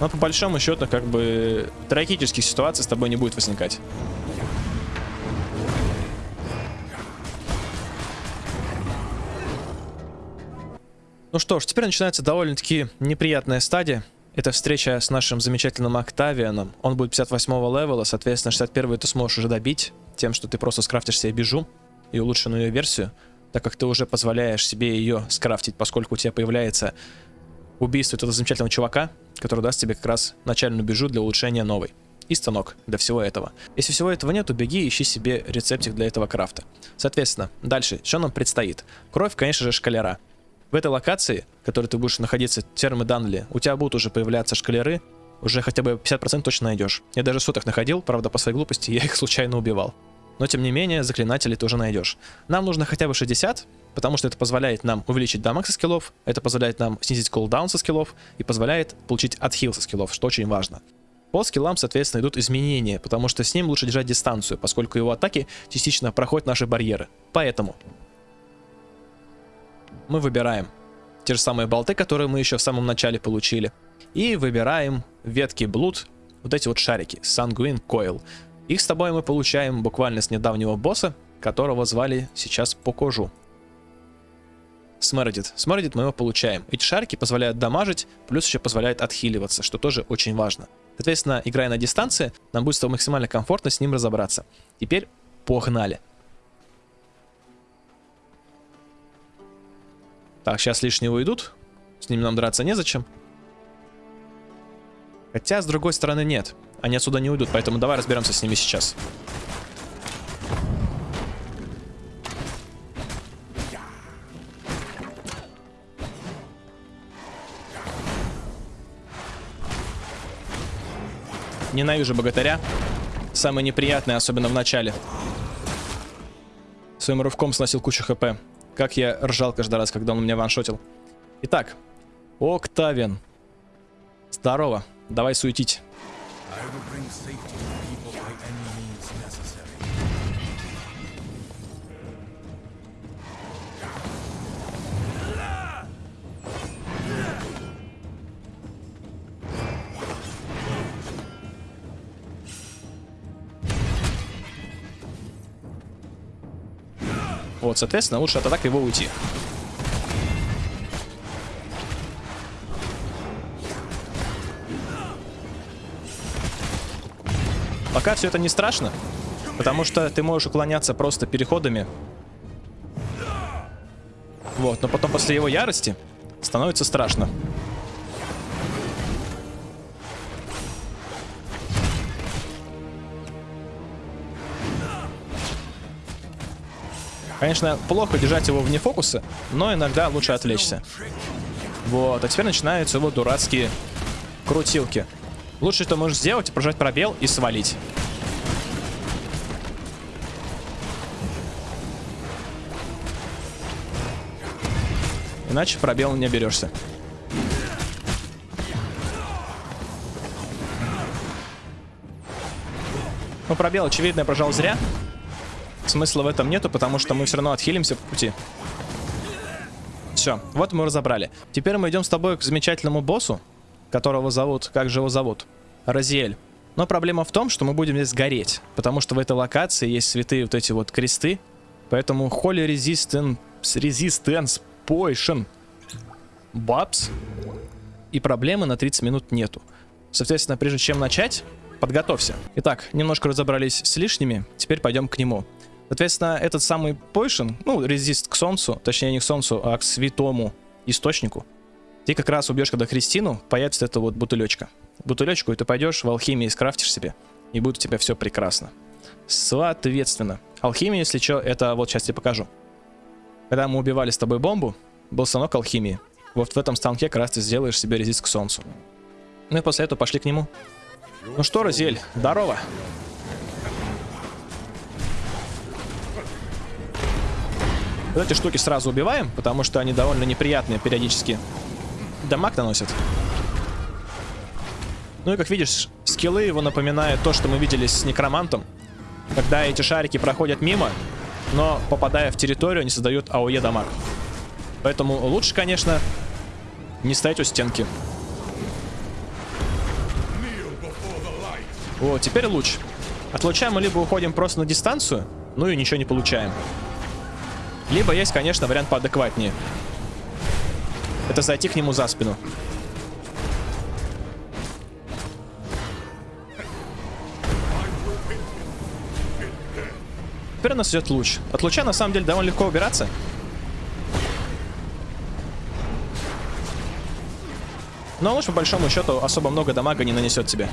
Speaker 1: Но по большому счету, как бы, трагических ситуаций с тобой не будет возникать. Ну что ж, теперь начинается довольно-таки неприятная стадия. Это встреча с нашим замечательным Октавианом. Он будет 58 левела, соответственно, 61 ты сможешь уже добить тем, что ты просто скрафтишь себе бежу и улучшенную версию, так как ты уже позволяешь себе ее скрафтить, поскольку у тебя появляется убийство этого замечательного чувака, который даст тебе как раз начальную бежу для улучшения новой. И станок для всего этого. Если всего этого нет, то беги и ищи себе рецептик для этого крафта. Соответственно, дальше, что нам предстоит? Кровь, конечно же, шкалера. В этой локации, в которой ты будешь находиться, термоданли, у тебя будут уже появляться шкалеры, уже хотя бы 50% точно найдешь. Я даже суток находил, правда, по своей глупости я их случайно убивал. Но тем не менее, заклинателей тоже найдешь. Нам нужно хотя бы 60, потому что это позволяет нам увеличить дамаг со скиллов, это позволяет нам снизить кулдаун со скиллов и позволяет получить отхил со скиллов, что очень важно. По скиллам, соответственно, идут изменения, потому что с ним лучше держать дистанцию, поскольку его атаки частично проходят наши барьеры. Поэтому мы выбираем те же самые болты, которые мы еще в самом начале получили. И выбираем ветки блуд, вот эти вот шарики, Sanguine Coil. Их с тобой мы получаем буквально с недавнего босса, которого звали сейчас Покожу. Смердит. Смердит мы его получаем. Эти шарики позволяют дамажить, плюс еще позволяют отхиливаться, что тоже очень важно. Соответственно, играя на дистанции, нам будет максимально комфортно с ним разобраться. Теперь погнали. Так, сейчас лишние уйдут. С ними нам драться незачем. Хотя, с другой стороны, нет. Они отсюда не уйдут, поэтому давай разберемся с ними сейчас. Ненавижу богатыря. Самый неприятный, особенно в начале. Своим рывком сносил кучу хп. Как я ржал каждый раз, когда он меня ваншотил. Итак, Октавиан. Здорово. Давай суетить. Вот, соответственно, лучше от атаки его уйти. Пока все это не страшно, потому что ты можешь уклоняться просто переходами. Вот, но потом после его ярости становится страшно. Конечно, плохо держать его вне фокуса, но иногда лучше отвлечься. Вот, а теперь начинаются его дурацкие крутилки. Лучше, что можешь сделать, прожать пробел и свалить. Иначе пробел не берешься. Ну, пробел, очевидно, я прожал зря. Смысла в этом нету, потому что мы все равно отхилимся по пути. Все, вот мы разобрали. Теперь мы идем с тобой к замечательному боссу, которого зовут... Как же его зовут? Розиэль. Но проблема в том, что мы будем здесь гореть, потому что в этой локации есть святые вот эти вот кресты, поэтому Holy Resistance, Resistance Potion Бабс и проблемы на 30 минут нету. Соответственно, прежде чем начать, подготовься. Итак, немножко разобрались с лишними, теперь пойдем к нему. Соответственно, этот самый Potion, ну, резист к солнцу, точнее не к солнцу, а к святому источнику, ты как раз убьешь, когда Христину, появится эта вот бутылечка. Бутылечку, и ты пойдешь в алхимии скрафтишь себе, и будет у тебя все прекрасно. Соответственно, алхимия, если что, это вот сейчас тебе покажу. Когда мы убивали с тобой бомбу, был станок алхимии. Вот в этом станке как раз ты сделаешь себе резист к солнцу. Ну и после этого пошли к нему. Ну что, Розель, здорово. Вот эти штуки сразу убиваем, потому что они довольно неприятные периодически. Дамаг наносят. Ну и как видишь, скиллы его напоминают то, что мы видели с некромантом. Когда эти шарики проходят мимо, но попадая в территорию, они создают АОЕ дамаг. Поэтому лучше, конечно, не стоять у стенки. О, теперь луч. От луча мы либо уходим просто на дистанцию, ну и ничего не получаем. Либо есть, конечно, вариант поадекватнее. Это зайти к нему за спину. Теперь у нас идет луч. От луча на самом деле довольно легко убираться. Но луч по большому счету особо много дамага не нанесет тебе.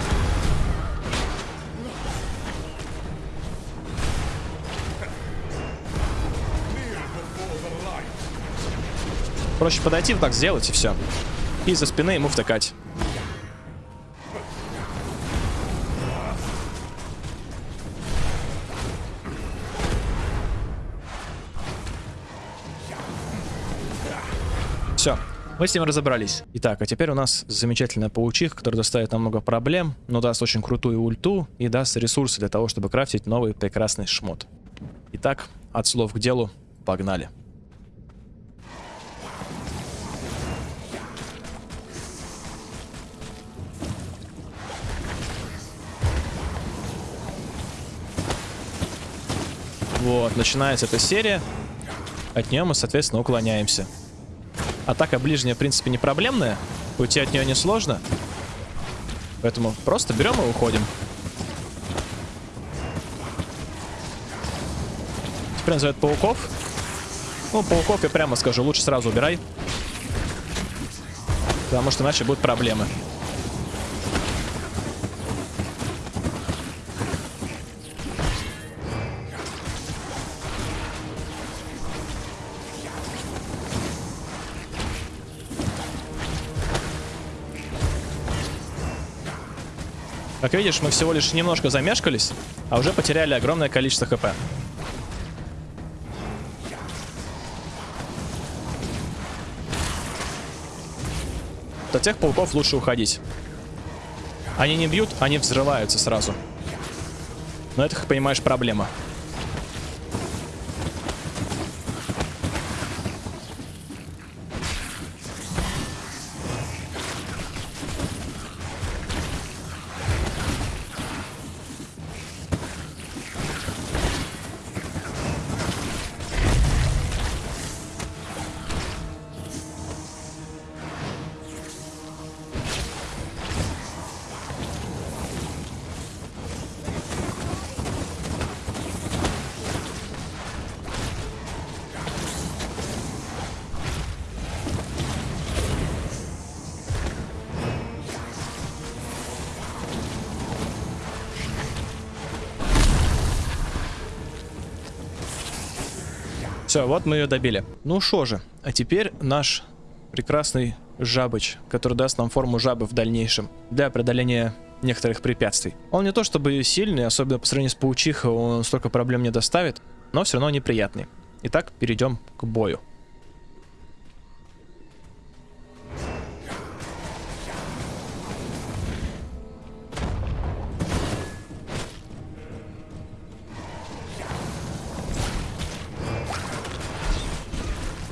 Speaker 1: Проще подойти, вот так сделать и все. И за спины ему втыкать. Все, мы с ним разобрались. Итак, а теперь у нас замечательная паучиха, которая доставит нам много проблем, но даст очень крутую ульту и даст ресурсы для того, чтобы крафтить новый прекрасный шмот. Итак, от слов к делу, погнали. Вот, начинается эта серия. От нее мы, соответственно, уклоняемся. Атака ближняя, в принципе, не проблемная. Уйти от нее несложно. Поэтому просто берем и уходим. Теперь называют пауков. Ну, пауков я прямо скажу, лучше сразу убирай. Потому что иначе будут проблемы. Как видишь, мы всего лишь немножко замешкались, а уже потеряли огромное количество хп. От тех пауков лучше уходить. Они не бьют, они взрываются сразу. Но это, как понимаешь, проблема. Все, вот мы ее добили. Ну что же, а теперь наш прекрасный жабыч, который даст нам форму жабы в дальнейшем для преодоления некоторых препятствий. Он не то чтобы сильный, особенно по сравнению с паучихой, он столько проблем не доставит, но все равно неприятный. Итак, перейдем к бою.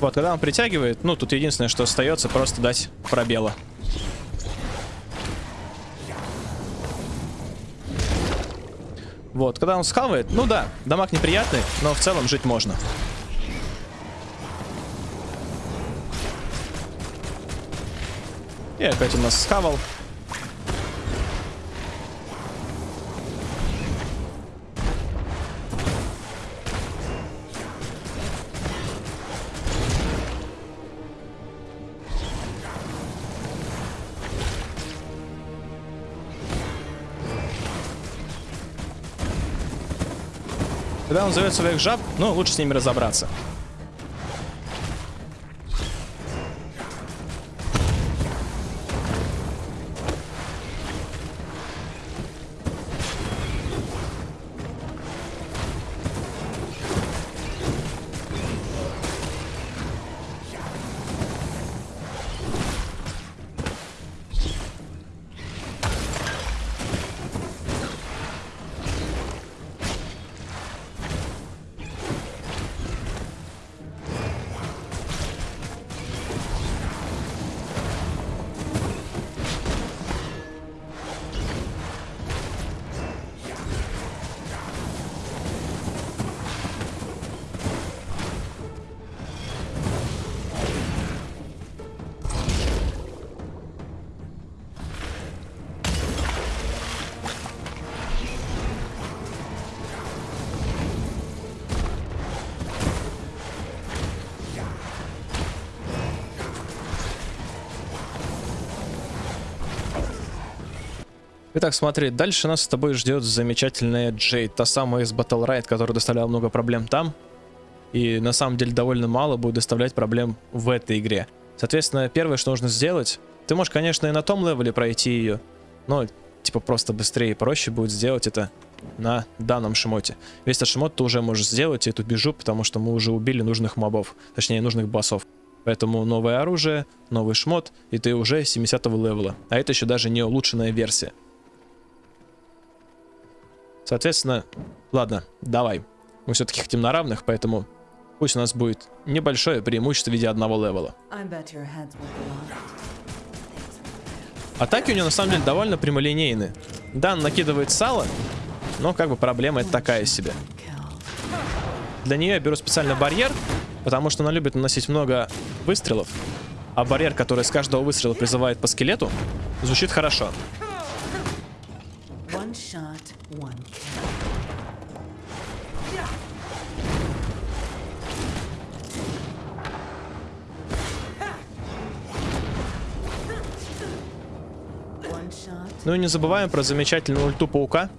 Speaker 1: Вот, когда он притягивает, ну, тут единственное, что остается, просто дать пробела. Вот, когда он схавает, ну да, дамаг неприятный, но в целом жить можно. И опять у нас схавал. Когда он зовет своих жаб, ну, лучше с ними разобраться. Итак, смотри, дальше нас с тобой ждет замечательная Джейд, та самая из Battlerite, которая доставляла много проблем там. И на самом деле довольно мало будет доставлять проблем в этой игре. Соответственно, первое, что нужно сделать, ты можешь, конечно, и на том левеле пройти ее, но типа просто быстрее и проще будет сделать это на данном шмоте. Весь этот шмот ты уже можешь сделать, и тут вижу, потому что мы уже убили нужных мобов, точнее нужных боссов. Поэтому новое оружие, новый шмот, и ты уже 70 левела. А это еще даже не улучшенная версия. Соответственно, ладно, давай. Мы все-таки хотим на равных, поэтому пусть у нас будет небольшое преимущество в виде одного левела. Атаки у него на самом деле довольно прямолинейны. Да, он накидывает сало, но как бы проблема это такая себе. Для нее я беру специально барьер, потому что она любит наносить много выстрелов. А барьер, который с каждого выстрела призывает по скелету, звучит хорошо. Ну и не забываем про замечательную ульту паука.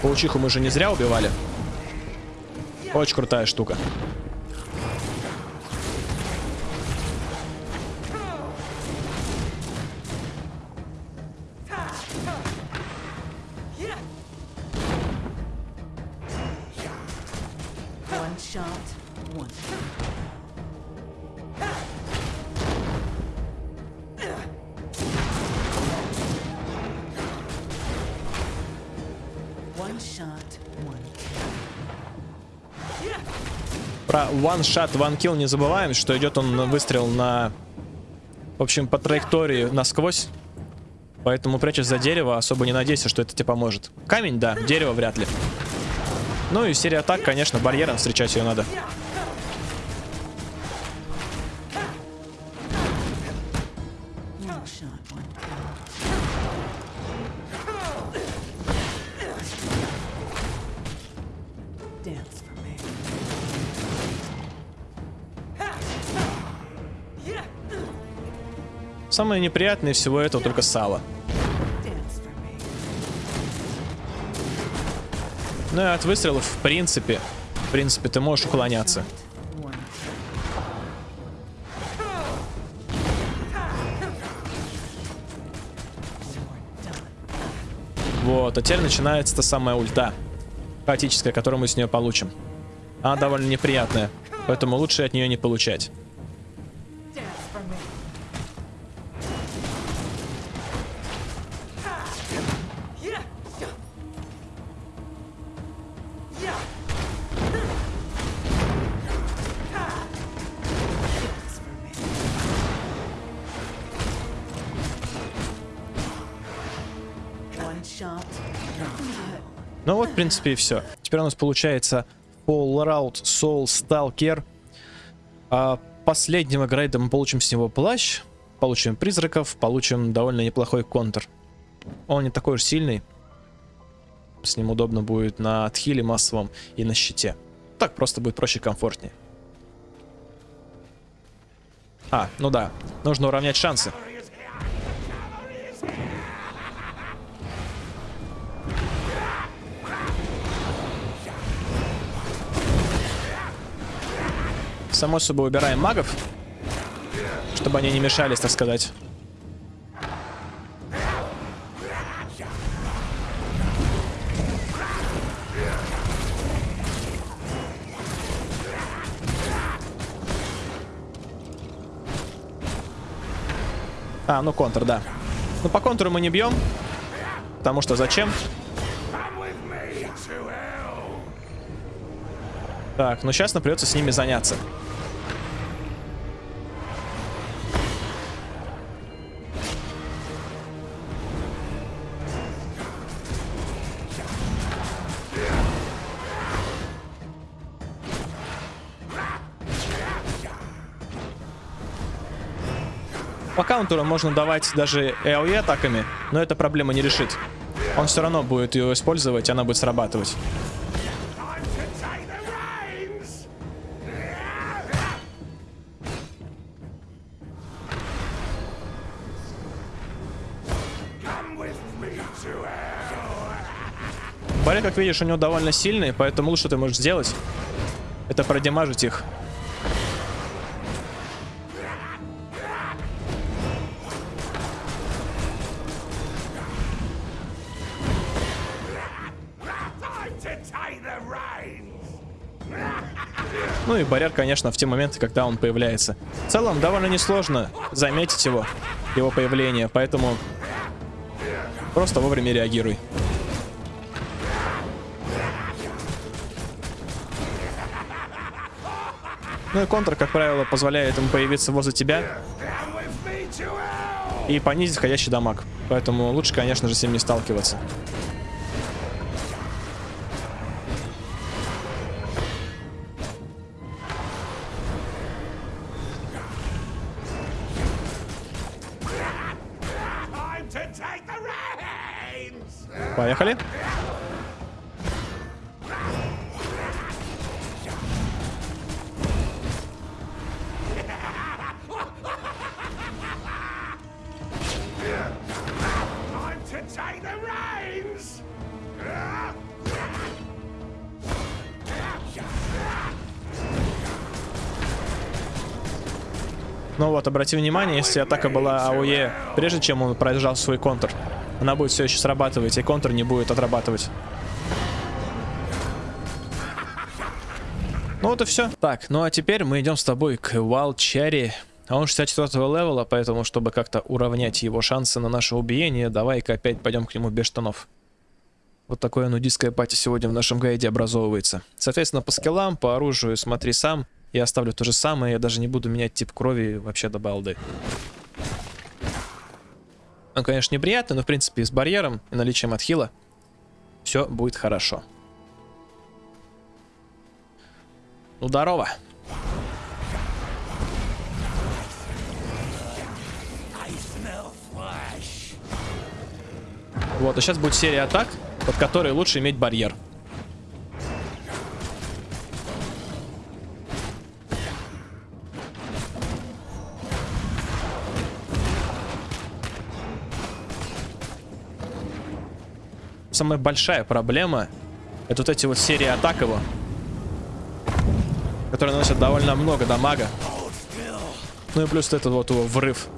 Speaker 1: Паучиху мы же не зря убивали. Очень крутая штука. One shot, one kill не забываем, что идет он выстрел на... В общем, по траектории насквозь. Поэтому прячешь за дерево, особо не надейся, что это тебе поможет. Камень, да, дерево вряд ли. Ну и серия атак, конечно, барьером встречать ее надо. Самое неприятное всего этого только сало. Ну и от выстрелов, в принципе, в принципе, ты можешь уклоняться. Вот, а теперь начинается та самая ульта. Хаотическая, которую мы с нее получим. Она довольно неприятная, поэтому лучше от нее не получать. Принципе, и все. Теперь у нас получается Fallout Soul Stalker. А последнего грейда мы получим с него плащ, получим призраков, получим довольно неплохой контр. Он не такой уж сильный. С ним удобно будет на отхиле массовом и на щите. Так просто будет проще и комфортнее. А, ну да, нужно уравнять шансы. Само собой убираем магов, чтобы они не мешались, так сказать. А, ну контр, да. Ну по контуру мы не бьем. Потому что зачем? Так, ну сейчас нам придется с ними заняться. По каунтеру можно давать даже AOE атаками, но эта проблема не решит. Он все равно будет ее использовать, она будет срабатывать. Барри, как видишь, у него довольно сильный, поэтому лучше ты можешь сделать. Это продемажить их. Ну и Барьер, конечно, в те моменты, когда он появляется. В целом, довольно несложно заметить его, его появление, поэтому просто вовремя реагируй. Ну и контр, как правило, позволяет ему появиться возле тебя и понизить входящий дамаг. Поэтому лучше, конечно же, с ним не сталкиваться. Обрати внимание, если атака была АОЕ, прежде чем он проезжал свой контр, она будет все еще срабатывать, и контр не будет отрабатывать. Ну вот и все. Так, ну а теперь мы идем с тобой к Cherry. А он 64 левела, поэтому, чтобы как-то уравнять его шансы на наше убиение, давай-ка опять пойдем к нему без штанов. Вот такое нудистское пати сегодня в нашем гайде образовывается. Соответственно, по скиллам, по оружию смотри сам. Я оставлю то же самое, я даже не буду менять тип крови вообще до балды. Он, конечно, неприятный, но, в принципе, с барьером и наличием отхила все будет хорошо. Ну, здорово. Вот, и сейчас будет серия атак, под которой лучше иметь барьер. Самая большая проблема это вот эти вот серии атак его, которые наносят довольно много дамага. Ну и плюс этот вот его врыв.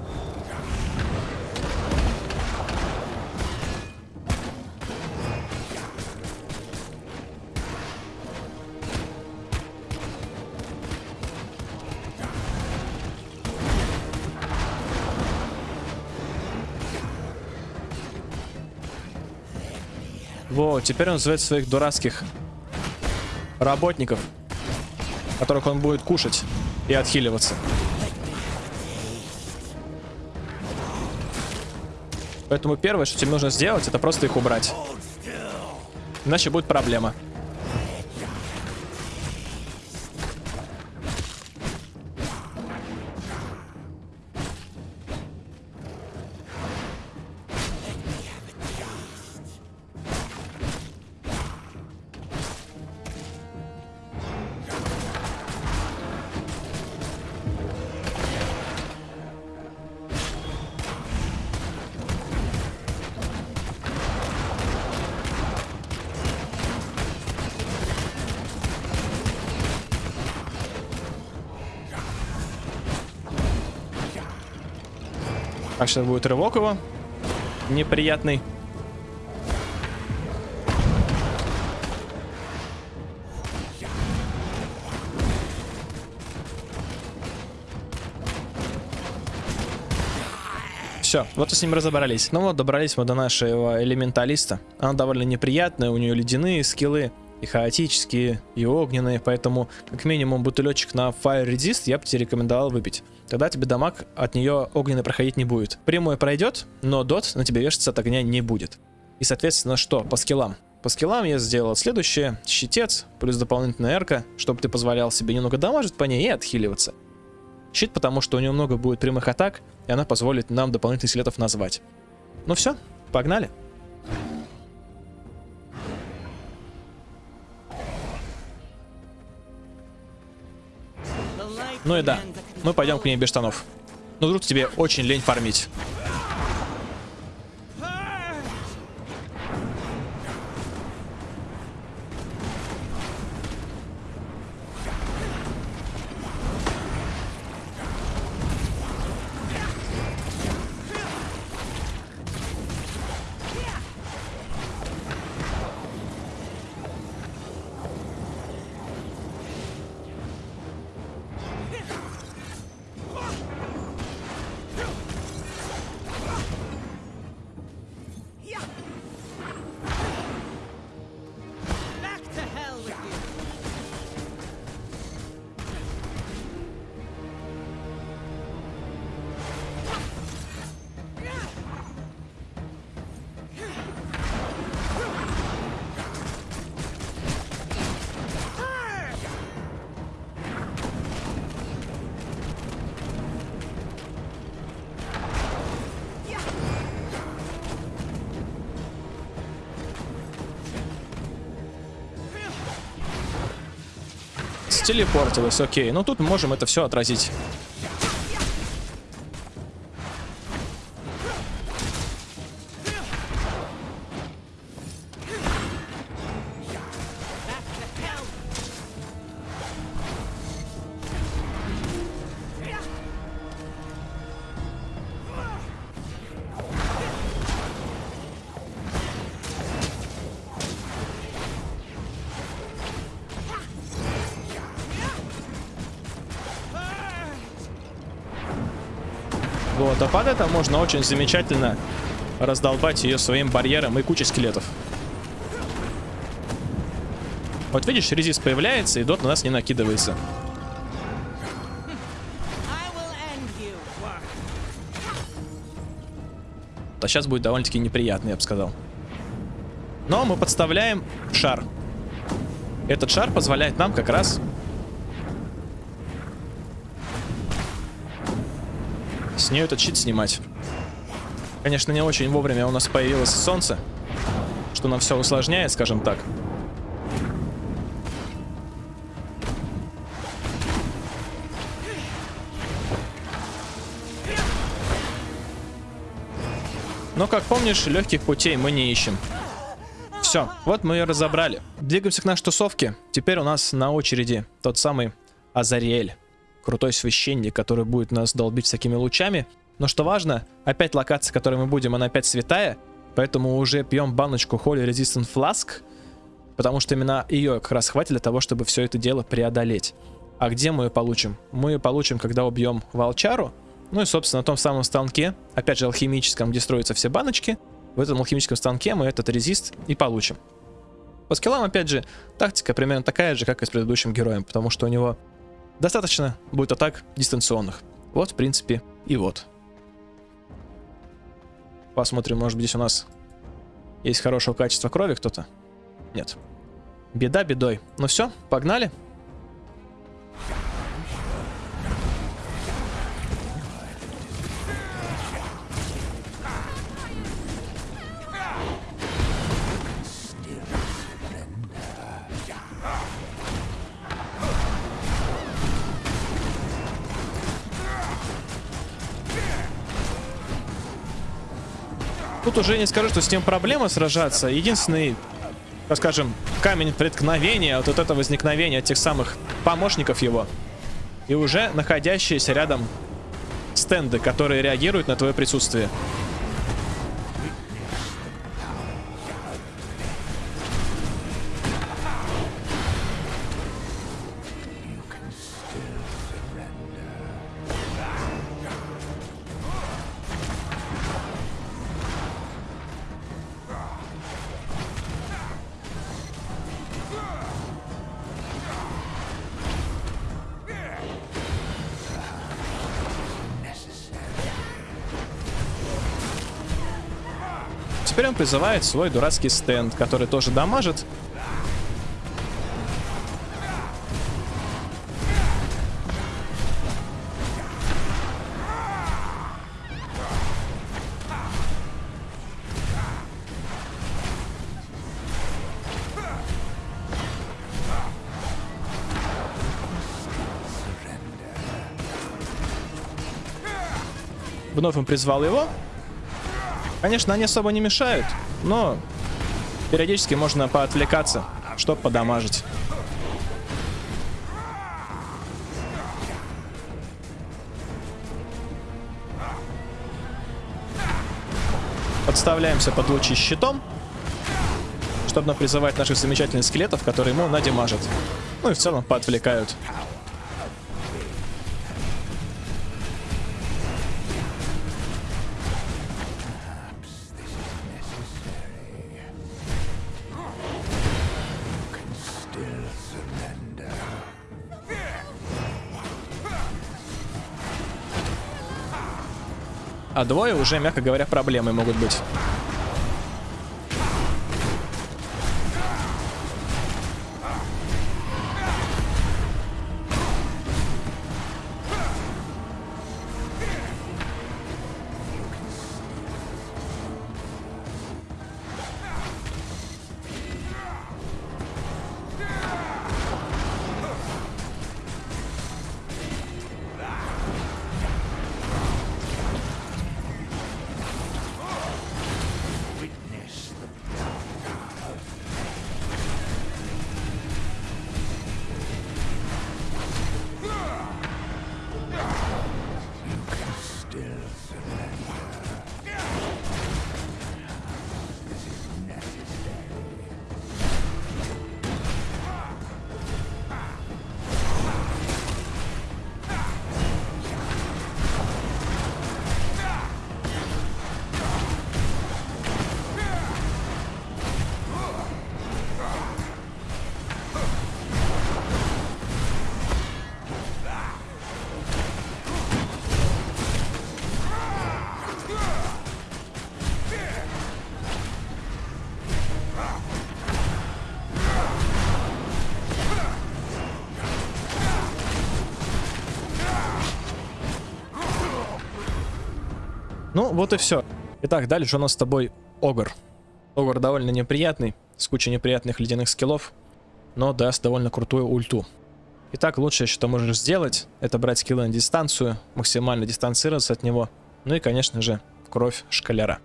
Speaker 1: Во, теперь он зовет своих дурацких работников, которых он будет кушать и отхиливаться. Поэтому первое, что тебе нужно сделать, это просто их убрать. Иначе будет проблема. Сейчас будет рывок его. Неприятный. Все, вот и с ним разобрались. Ну вот, добрались мы до нашего элементалиста. Она довольно неприятная, у нее ледяные скиллы, и хаотические, и огненные, поэтому как минимум бутылечек на Fire Resist я бы тебе рекомендовал выпить. Тогда тебе дамаг от нее огненный проходить не будет. Прямой пройдет, но дот на тебе вешаться от огня не будет. И соответственно что, по скиллам? По скиллам я сделал следующее. Щитец, плюс дополнительная эрка, чтобы ты позволял себе немного дамажить по ней и отхиливаться. Щит, потому что у нее много будет прямых атак, и она позволит нам дополнительных скелетов назвать. Ну все, погнали. Ну и да, мы пойдем к ней без штанов. Ну вдруг тебе очень лень фармить. Телепортилась, окей. Ну тут мы можем это все отразить. Под это можно очень замечательно раздолбать ее своим барьером и кучей скелетов. Вот видишь, резист появляется, и дот на нас не накидывается. А сейчас будет довольно-таки неприятно, я бы сказал. Но мы подставляем шар. Этот шар позволяет нам как раз с нее этот щит снимать. Конечно, не очень вовремя у нас появилось солнце, что нам все усложняет, скажем так. Но, как помнишь, легких путей мы не ищем. Все, вот мы ее разобрали. Двигаемся к нашей тусовке. Теперь у нас на очереди тот самый Азариэль крутой священник, который будет нас долбить всякими лучами. Но что важно, опять локация, которой мы будем, она опять святая, поэтому уже пьем баночку Holy Resistant Flask, потому что именно ее как раз хватит для того, чтобы все это дело преодолеть. А где мы ее получим? Мы ее получим, когда убьем Волчару, ну и, собственно, на том самом станке, опять же, алхимическом, где строятся все баночки, в этом алхимическом станке мы этот резист и получим. По скиллам, опять же, тактика примерно такая же, как и с предыдущим героем, потому что у него Достаточно будет атак дистанционных. Вот, в принципе, и вот. Посмотрим, может быть, здесь у нас есть хорошего качества крови кто-то. Нет. Беда бедой. Ну все, погнали. Тут уже не скажу, что с ним проблема сражаться. Единственный, так скажем, камень преткновения, вот это возникновение тех самых помощников его. И уже находящиеся рядом стенды, которые реагируют на твое присутствие. Призывает свой дурацкий стенд, который тоже дамажит. Вновь он призвал его. Конечно, они особо не мешают, но периодически можно поотвлекаться, чтобы подамажить. Подставляемся под лучи щитом, чтобы призывать наших замечательных скелетов, которые ему надимажат. Ну и в целом поотвлекают. А двое уже, мягко говоря, проблемы могут быть. Вот и все. Итак, дальше у нас с тобой Огр. Огр довольно неприятный, с кучей неприятных ледяных скиллов, но даст довольно крутую ульту. Итак, лучшее, что можешь сделать, это брать скиллы на дистанцию, максимально дистанцироваться от него, ну и, конечно же, кровь шкаляра.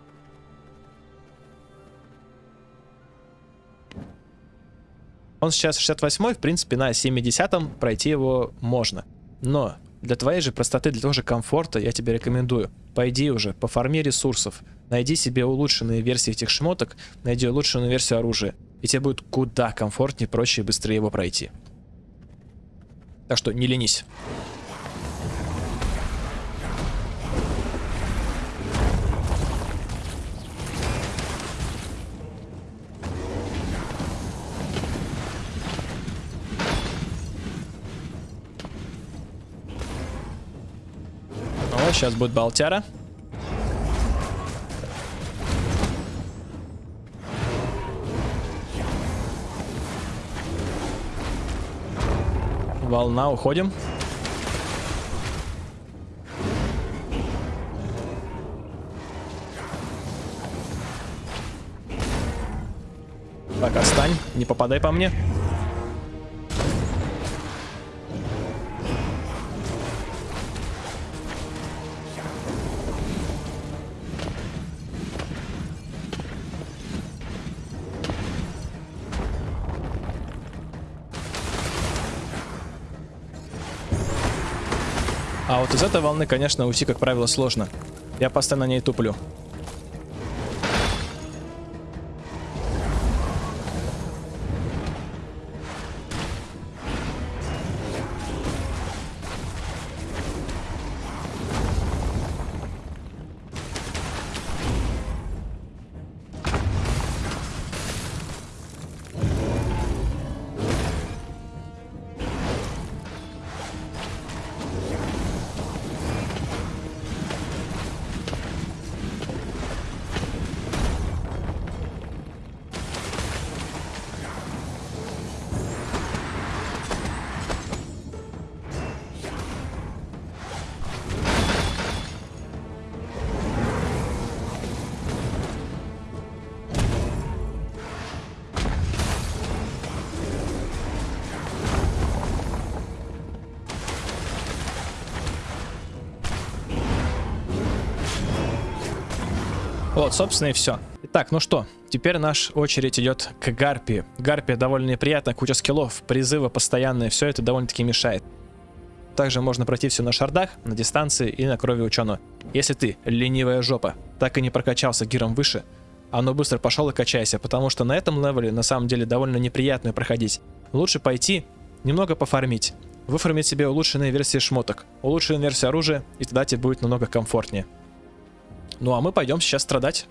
Speaker 1: Он сейчас 68 в принципе, на 70 пройти его можно. Но для твоей же простоты, для того же комфорта я тебе рекомендую. Пойди уже, пофарми ресурсов, найди себе улучшенные версии этих шмоток, найди улучшенную версию оружия. И тебе будет куда комфортнее, проще и быстрее его пройти. Так что не ленись. Сейчас будет болтяра. Волна, уходим. Так, остань, не попадай по мне. Из этой волны, конечно, уйти, как правило, сложно. Я постоянно на ней туплю. Вот, собственно, и все. Итак, ну что, теперь наш очередь идет к Гарпии. Гарпия довольно неприятная, куча скиллов, призывы постоянные, все это довольно-таки мешает. Также можно пройти все на шардах, на дистанции и на крови ученого. Если ты, ленивая жопа, так и не прокачался гиром выше, ну быстро пошел и качайся, потому что на этом левеле на самом деле довольно неприятно проходить. Лучше пойти, немного пофармить, выфармить себе улучшенные версии шмоток, улучшенную версию оружия, и тогда тебе будет намного комфортнее. Ну а мы пойдем сейчас страдать.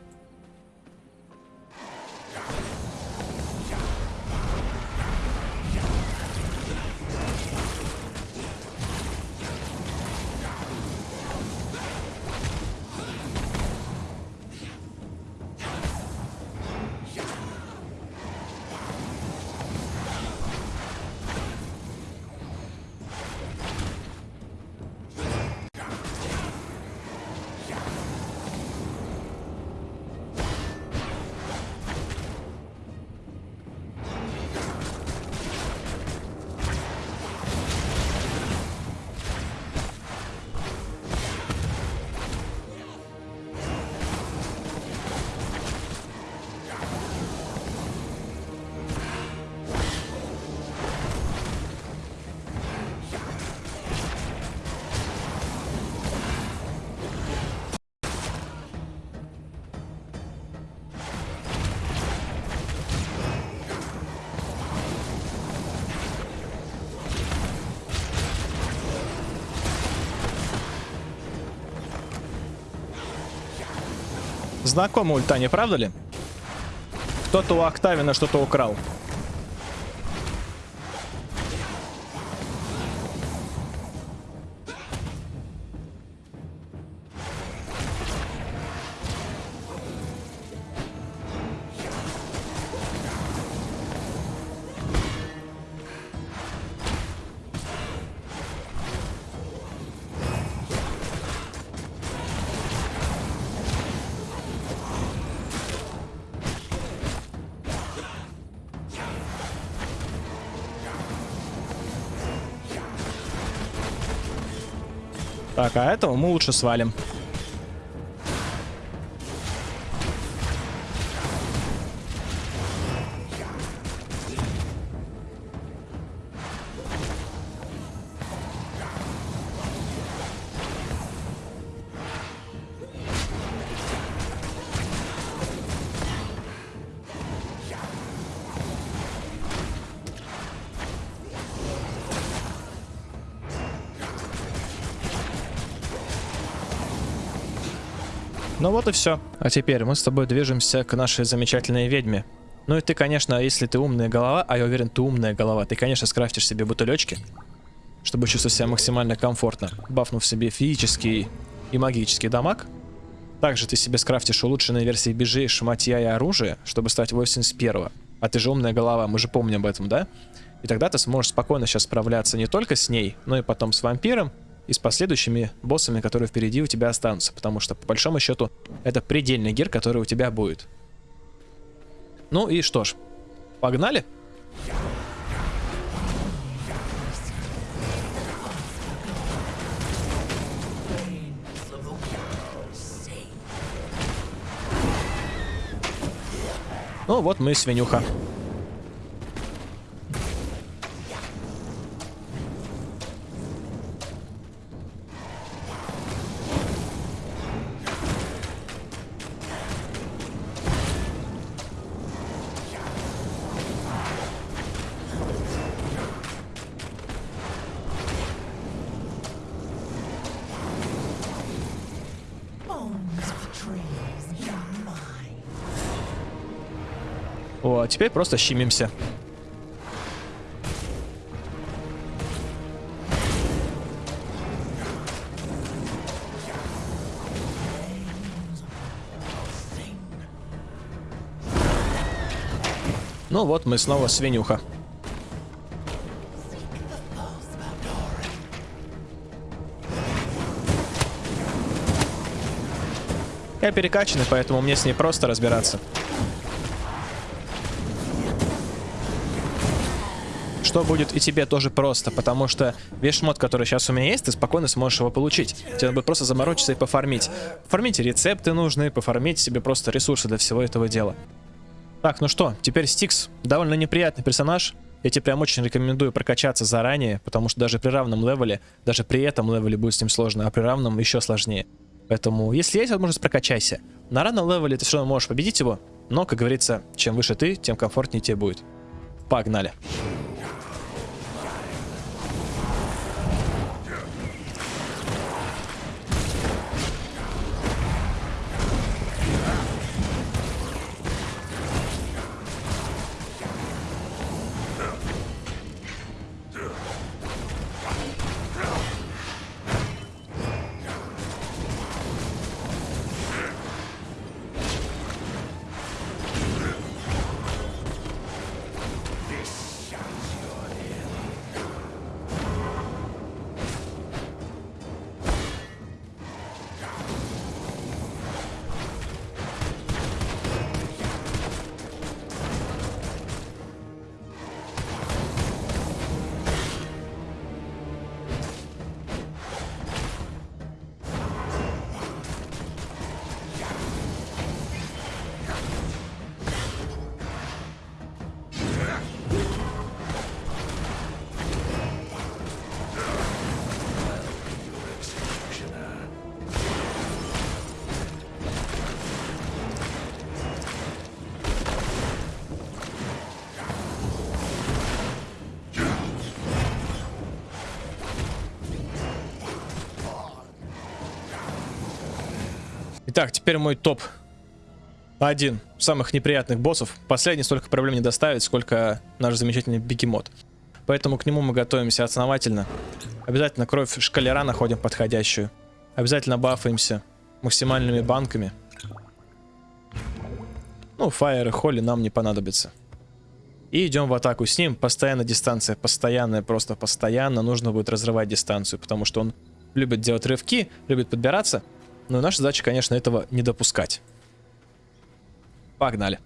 Speaker 1: Знакомая ульта, не правда ли? Кто-то у Октавина что-то украл. Так, а этого мы лучше свалим. И все. А теперь мы с тобой движемся к нашей замечательной ведьме. Ну и ты, конечно, если ты умная голова, а я уверен, ты умная голова, ты, конечно, скрафтишь себе бутылечки, чтобы чувствовать себя максимально комфортно, бафнув себе физический и магический дамаг. Также ты себе скрафтишь улучшенные версии бежей, шматья и оружия, чтобы стать 81 -го. А ты же умная голова, мы же помним об этом, да? И тогда ты сможешь спокойно сейчас справляться не только с ней, но и потом с вампиром и с последующими боссами, которые впереди у тебя останутся. Потому что, по большому счету, это предельный гир, который у тебя будет. Ну и что ж, погнали? Ну вот мы свинюха. Теперь просто щемимся. Ну вот, мы снова свинюха. Я перекачанный, поэтому мне с ней просто разбираться. Что будет и тебе тоже просто, потому что весь шмот, который сейчас у меня есть, ты спокойно сможешь его получить. Тебе надо будет просто заморочиться и пофармить. Пофармить рецепты нужные, пофармить себе просто ресурсы для всего этого дела. Так, ну что, теперь Стикс. Довольно неприятный персонаж. Я тебе прям очень рекомендую прокачаться заранее, потому что даже при равном левеле, даже при этом левеле будет с ним сложно, а при равном еще сложнее. Поэтому, если есть возможность, прокачайся. На равном левеле ты все равно можешь победить его, но, как говорится, чем выше ты, тем комфортнее тебе будет. Погнали. Итак, теперь мой топ. Один самых неприятных боссов. Последний столько проблем не доставит, сколько наш замечательный бегемот. Поэтому к нему мы готовимся основательно. Обязательно кровь шкалера находим подходящую. Обязательно бафаемся максимальными банками. Ну, фаер и холли нам не понадобится. И идем в атаку с ним. Постоянно дистанция, постоянная, просто постоянно. Нужно будет разрывать дистанцию, потому что он любит делать рывки, любит подбираться. Но наша задача, конечно, этого не допускать. Погнали.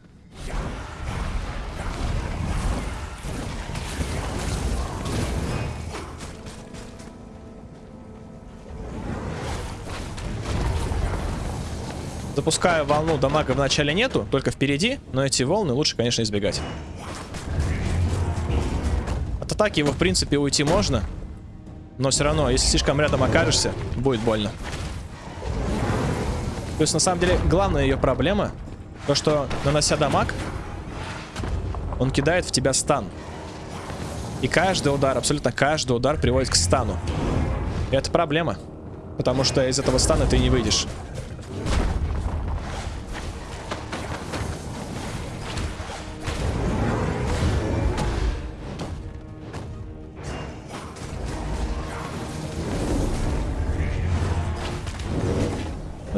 Speaker 1: Запускаю волну, дамага в начале нету, только впереди, но эти волны лучше, конечно, избегать. От атаки его, в принципе, уйти можно, но все равно, если слишком рядом окажешься, будет больно. То есть, на самом деле, главная ее проблема, то, что, нанося дамаг, он кидает в тебя стан. И каждый удар, абсолютно каждый удар приводит к стану. И это проблема. Потому что из этого стана ты не выйдешь.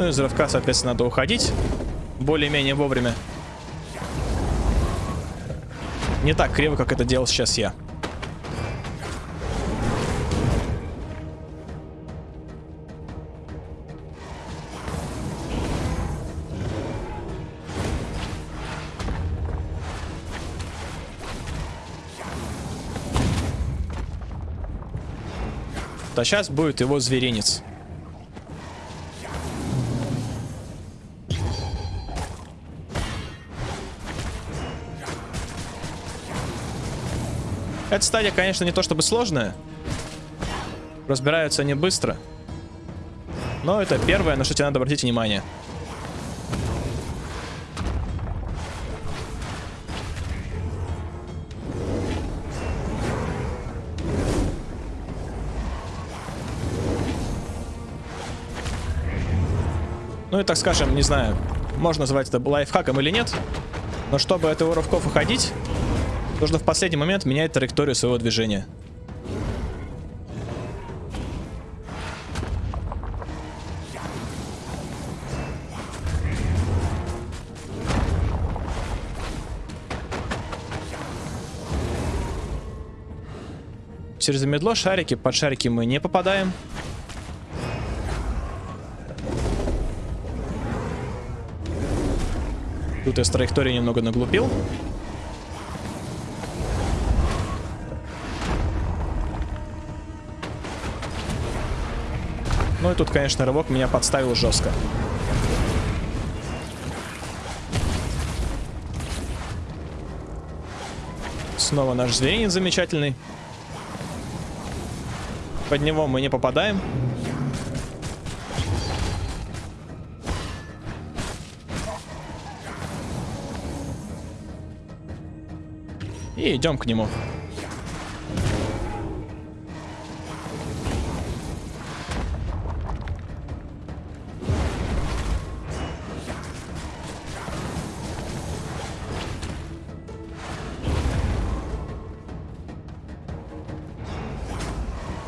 Speaker 1: Ну и из рывка, соответственно, надо уходить. Более-менее вовремя. Не так криво, как это делал сейчас я. А сейчас будет его зверинец. Эта стадия, конечно, не то чтобы сложная. Разбираются они быстро. Но это первое, на что тебе надо обратить внимание. Ну и так скажем, не знаю, можно назвать это лайфхаком или нет. Но чтобы от его рывков уходить, нужно в последний момент менять траекторию своего движения. Через медло шарики, под шарики мы не попадаем. Тут я с траектории немного наглупил. Ну и тут, конечно, рывок меня подставил жестко. Снова наш зверинец замечательный. Под него мы не попадаем. И идем к нему.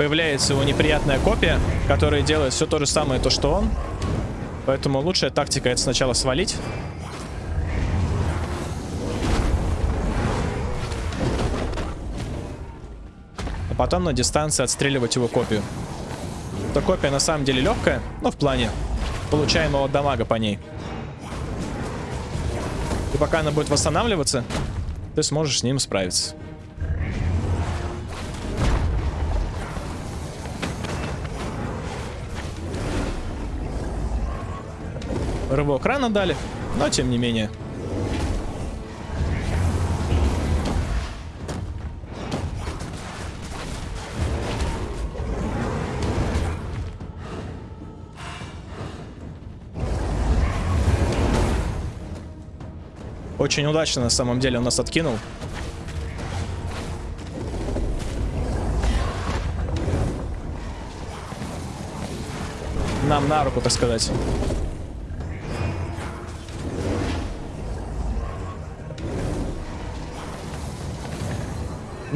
Speaker 1: Появляется его неприятная копия, которая делает все то же самое, то что он. Поэтому лучшая тактика это сначала свалить. потом на дистанции отстреливать его копию. Эта копия на самом деле легкая, но в плане получаемого дамага по ней. И пока она будет восстанавливаться, ты сможешь с ним справиться. Рывок рано дали, но тем не менее. Очень удачно на самом деле он нас откинул. Нам на руку, так сказать.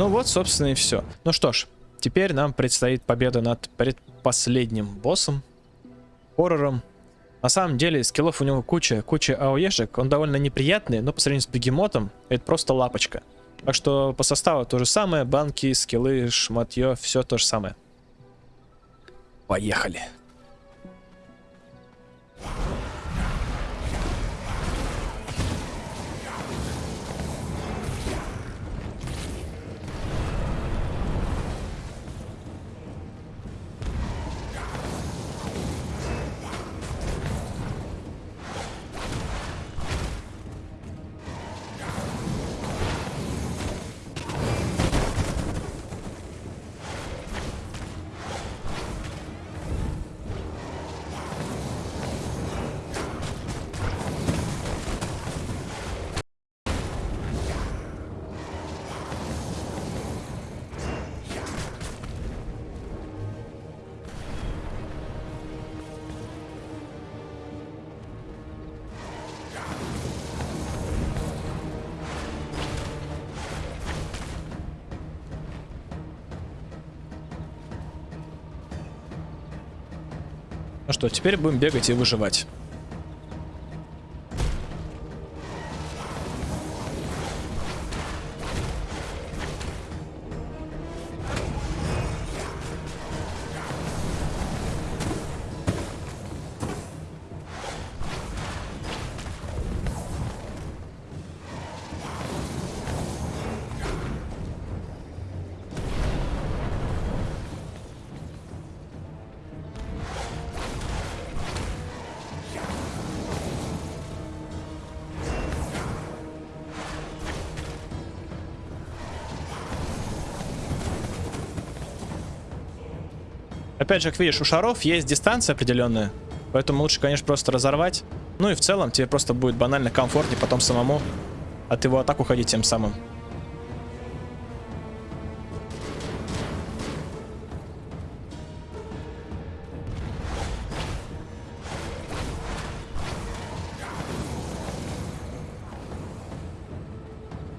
Speaker 1: Ну вот, собственно, и все. Ну что ж, теперь нам предстоит победа над предпоследним боссом, хоррором, на самом деле, скиллов у него куча, куча АОЕшек. Он довольно неприятный, но по сравнению с бегемотом, это просто лапочка. Так что по составу то же самое. Банки, скиллы, шматье, все то же самое. Поехали. Что, теперь будем бегать и выживать. Опять же, как видишь, у шаров есть дистанция определенная. Поэтому лучше, конечно, просто разорвать. Ну и в целом тебе просто будет банально комфортнее потом самому от его атак уходить тем самым.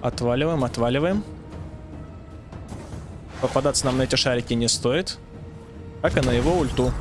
Speaker 1: Отваливаем, отваливаем. Попадаться нам на эти шарики не стоит. Как и на его ульту.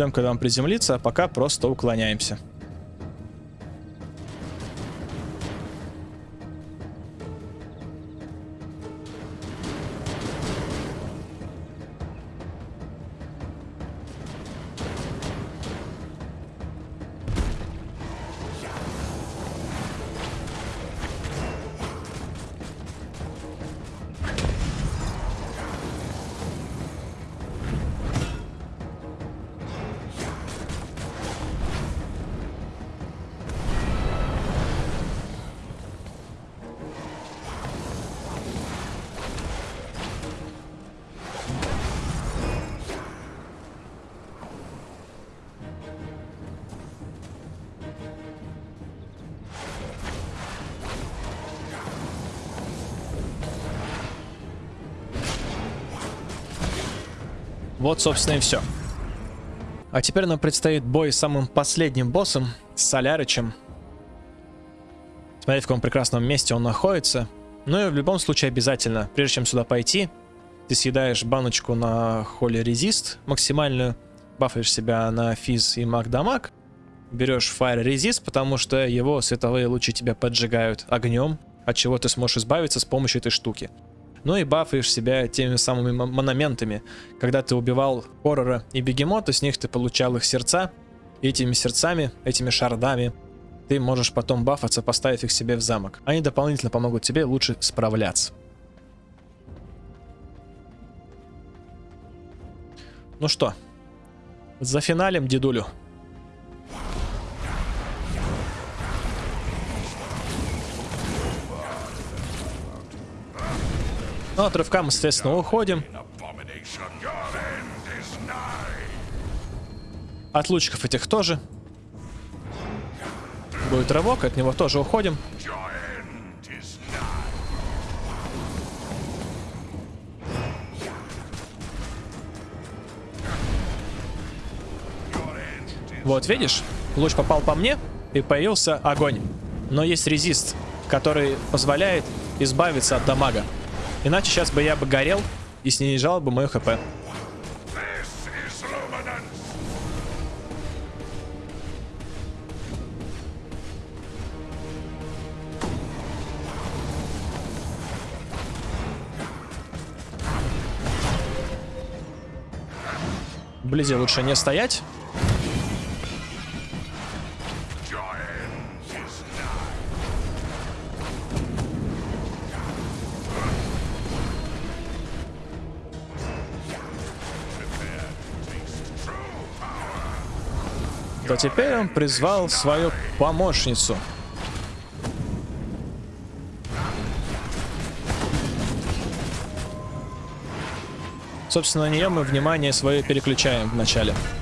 Speaker 1: Ждем, когда он приземлится, а пока просто уклоняемся. Собственно, и все. А теперь нам предстоит бой с самым последним боссом, с Солярычем. Смотри, в каком прекрасном месте он находится. Ну и в любом случае обязательно, прежде чем сюда пойти, ты съедаешь баночку на холли резист максимальную, бафаешь себя на физ и маг дамаг, берешь Fire Resist, потому что его световые лучи тебя поджигают огнем, от чего ты сможешь избавиться с помощью этой штуки. Ну и бафаешь себя теми самыми монументами. Когда ты убивал хоррора и бегемота, с них ты получал их сердца. И этими сердцами, этими шардами, ты можешь потом бафаться, поставив их себе в замок. Они дополнительно помогут тебе лучше справляться. Ну что, за финалем, дедулю. Ну, от рывка мы, соответственно, уходим. От лучиков этих тоже. Будет рывок, от него тоже уходим. Вот, видишь? Луч попал по мне, и появился огонь. Но есть резист, который позволяет избавиться от дамага. Иначе сейчас бы я бы горел и снижал бы мою хп. Вблизи лучше не стоять. Теперь он призвал свою помощницу. Собственно, на нее мы внимание свое переключаем вначале. начале.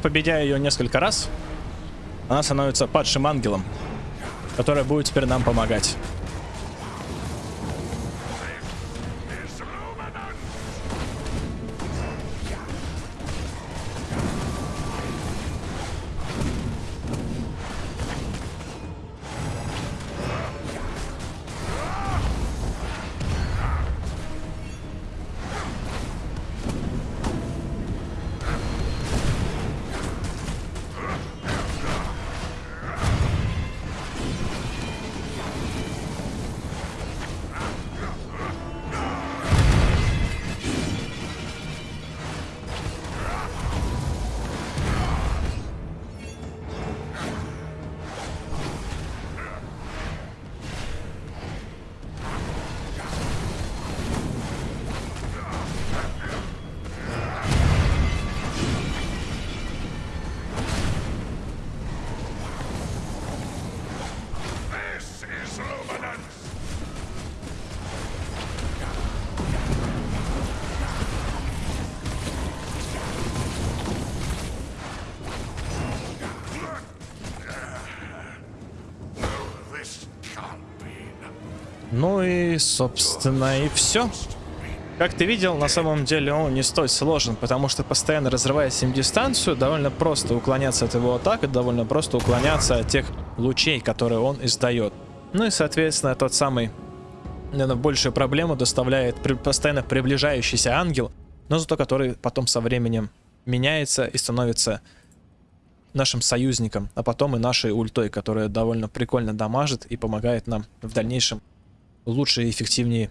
Speaker 1: Победя ее несколько раз, она становится падшим ангелом, который будет теперь нам помогать. Собственно, и все. Как ты видел, на самом деле он не столь сложен, потому что постоянно разрывая с ним дистанцию, довольно просто уклоняться от его атак, и довольно просто уклоняться от тех лучей, которые он издает. Ну и, соответственно, тот самый, наверное, большую проблему доставляет при, постоянно приближающийся ангел, но зато который потом со временем меняется и становится нашим союзником, а потом и нашей ультой, которая довольно прикольно дамажит и помогает нам в дальнейшем лучше и эффективнее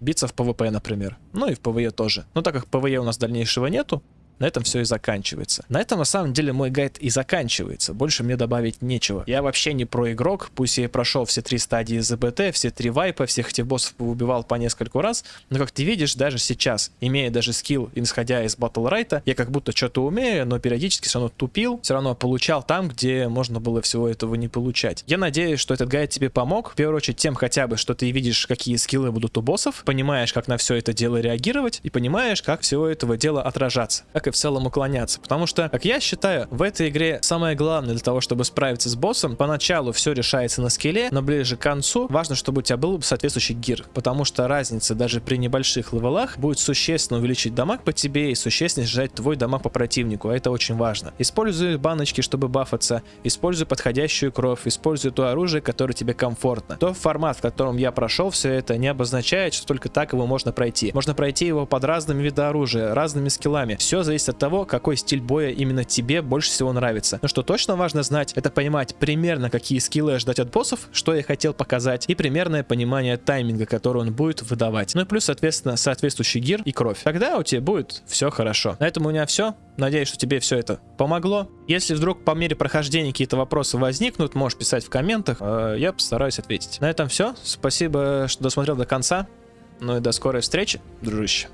Speaker 1: биться в PvP, например. Ну и в PvE тоже. Но так как PvE у нас дальнейшего нету, на этом все и заканчивается. На этом на самом деле мой гайд и заканчивается. Больше мне добавить нечего. Я вообще не pro игрок, пусть я и прошел все три стадии ЗБТ, все три вайпа, всех этих боссов убивал по нескольку раз, но как ты видишь, даже сейчас, имея даже скилл, исходя из Battlerite а, я как будто что-то умею, но периодически все равно тупил, все равно получал там, где можно было всего этого не получать. Я надеюсь, что этот гайд тебе помог, в первую очередь тем хотя бы, что ты видишь, какие скиллы будут у боссов, понимаешь, как на все это дело реагировать, и понимаешь, как всего этого дела отражаться и в целом уклоняться. Потому что, как я считаю, в этой игре самое главное для того, чтобы справиться с боссом, поначалу все решается на скилле, но ближе к концу важно, чтобы у тебя был соответствующий гир. Потому что разница даже при небольших левелах будет существенно увеличить дамаг по тебе и существенно снижать твой дамаг по противнику, а это очень важно. Используй баночки, чтобы бафаться, используй подходящую кровь, используй то оружие, которое тебе комфортно. То формат, в котором я прошел все это, не обозначает, что только так его можно пройти. Можно пройти его под разными видами оружия, разными скиллами. Все зависит зависит от того, какой стиль боя именно тебе больше всего нравится. Но что точно важно знать, это понимать примерно, какие скиллы ждать от боссов, что я хотел показать, и примерное понимание тайминга, который он будет выдавать. Ну и плюс, соответственно, соответствующий гир и кровь. Тогда у тебя будет все хорошо. На этом у меня все. Надеюсь, что тебе все это помогло. Если вдруг по мере прохождения какие-то вопросы возникнут, можешь писать в комментах. Э, я постараюсь ответить. На этом все. Спасибо, что досмотрел до конца. Ну и до скорой встречи, дружище.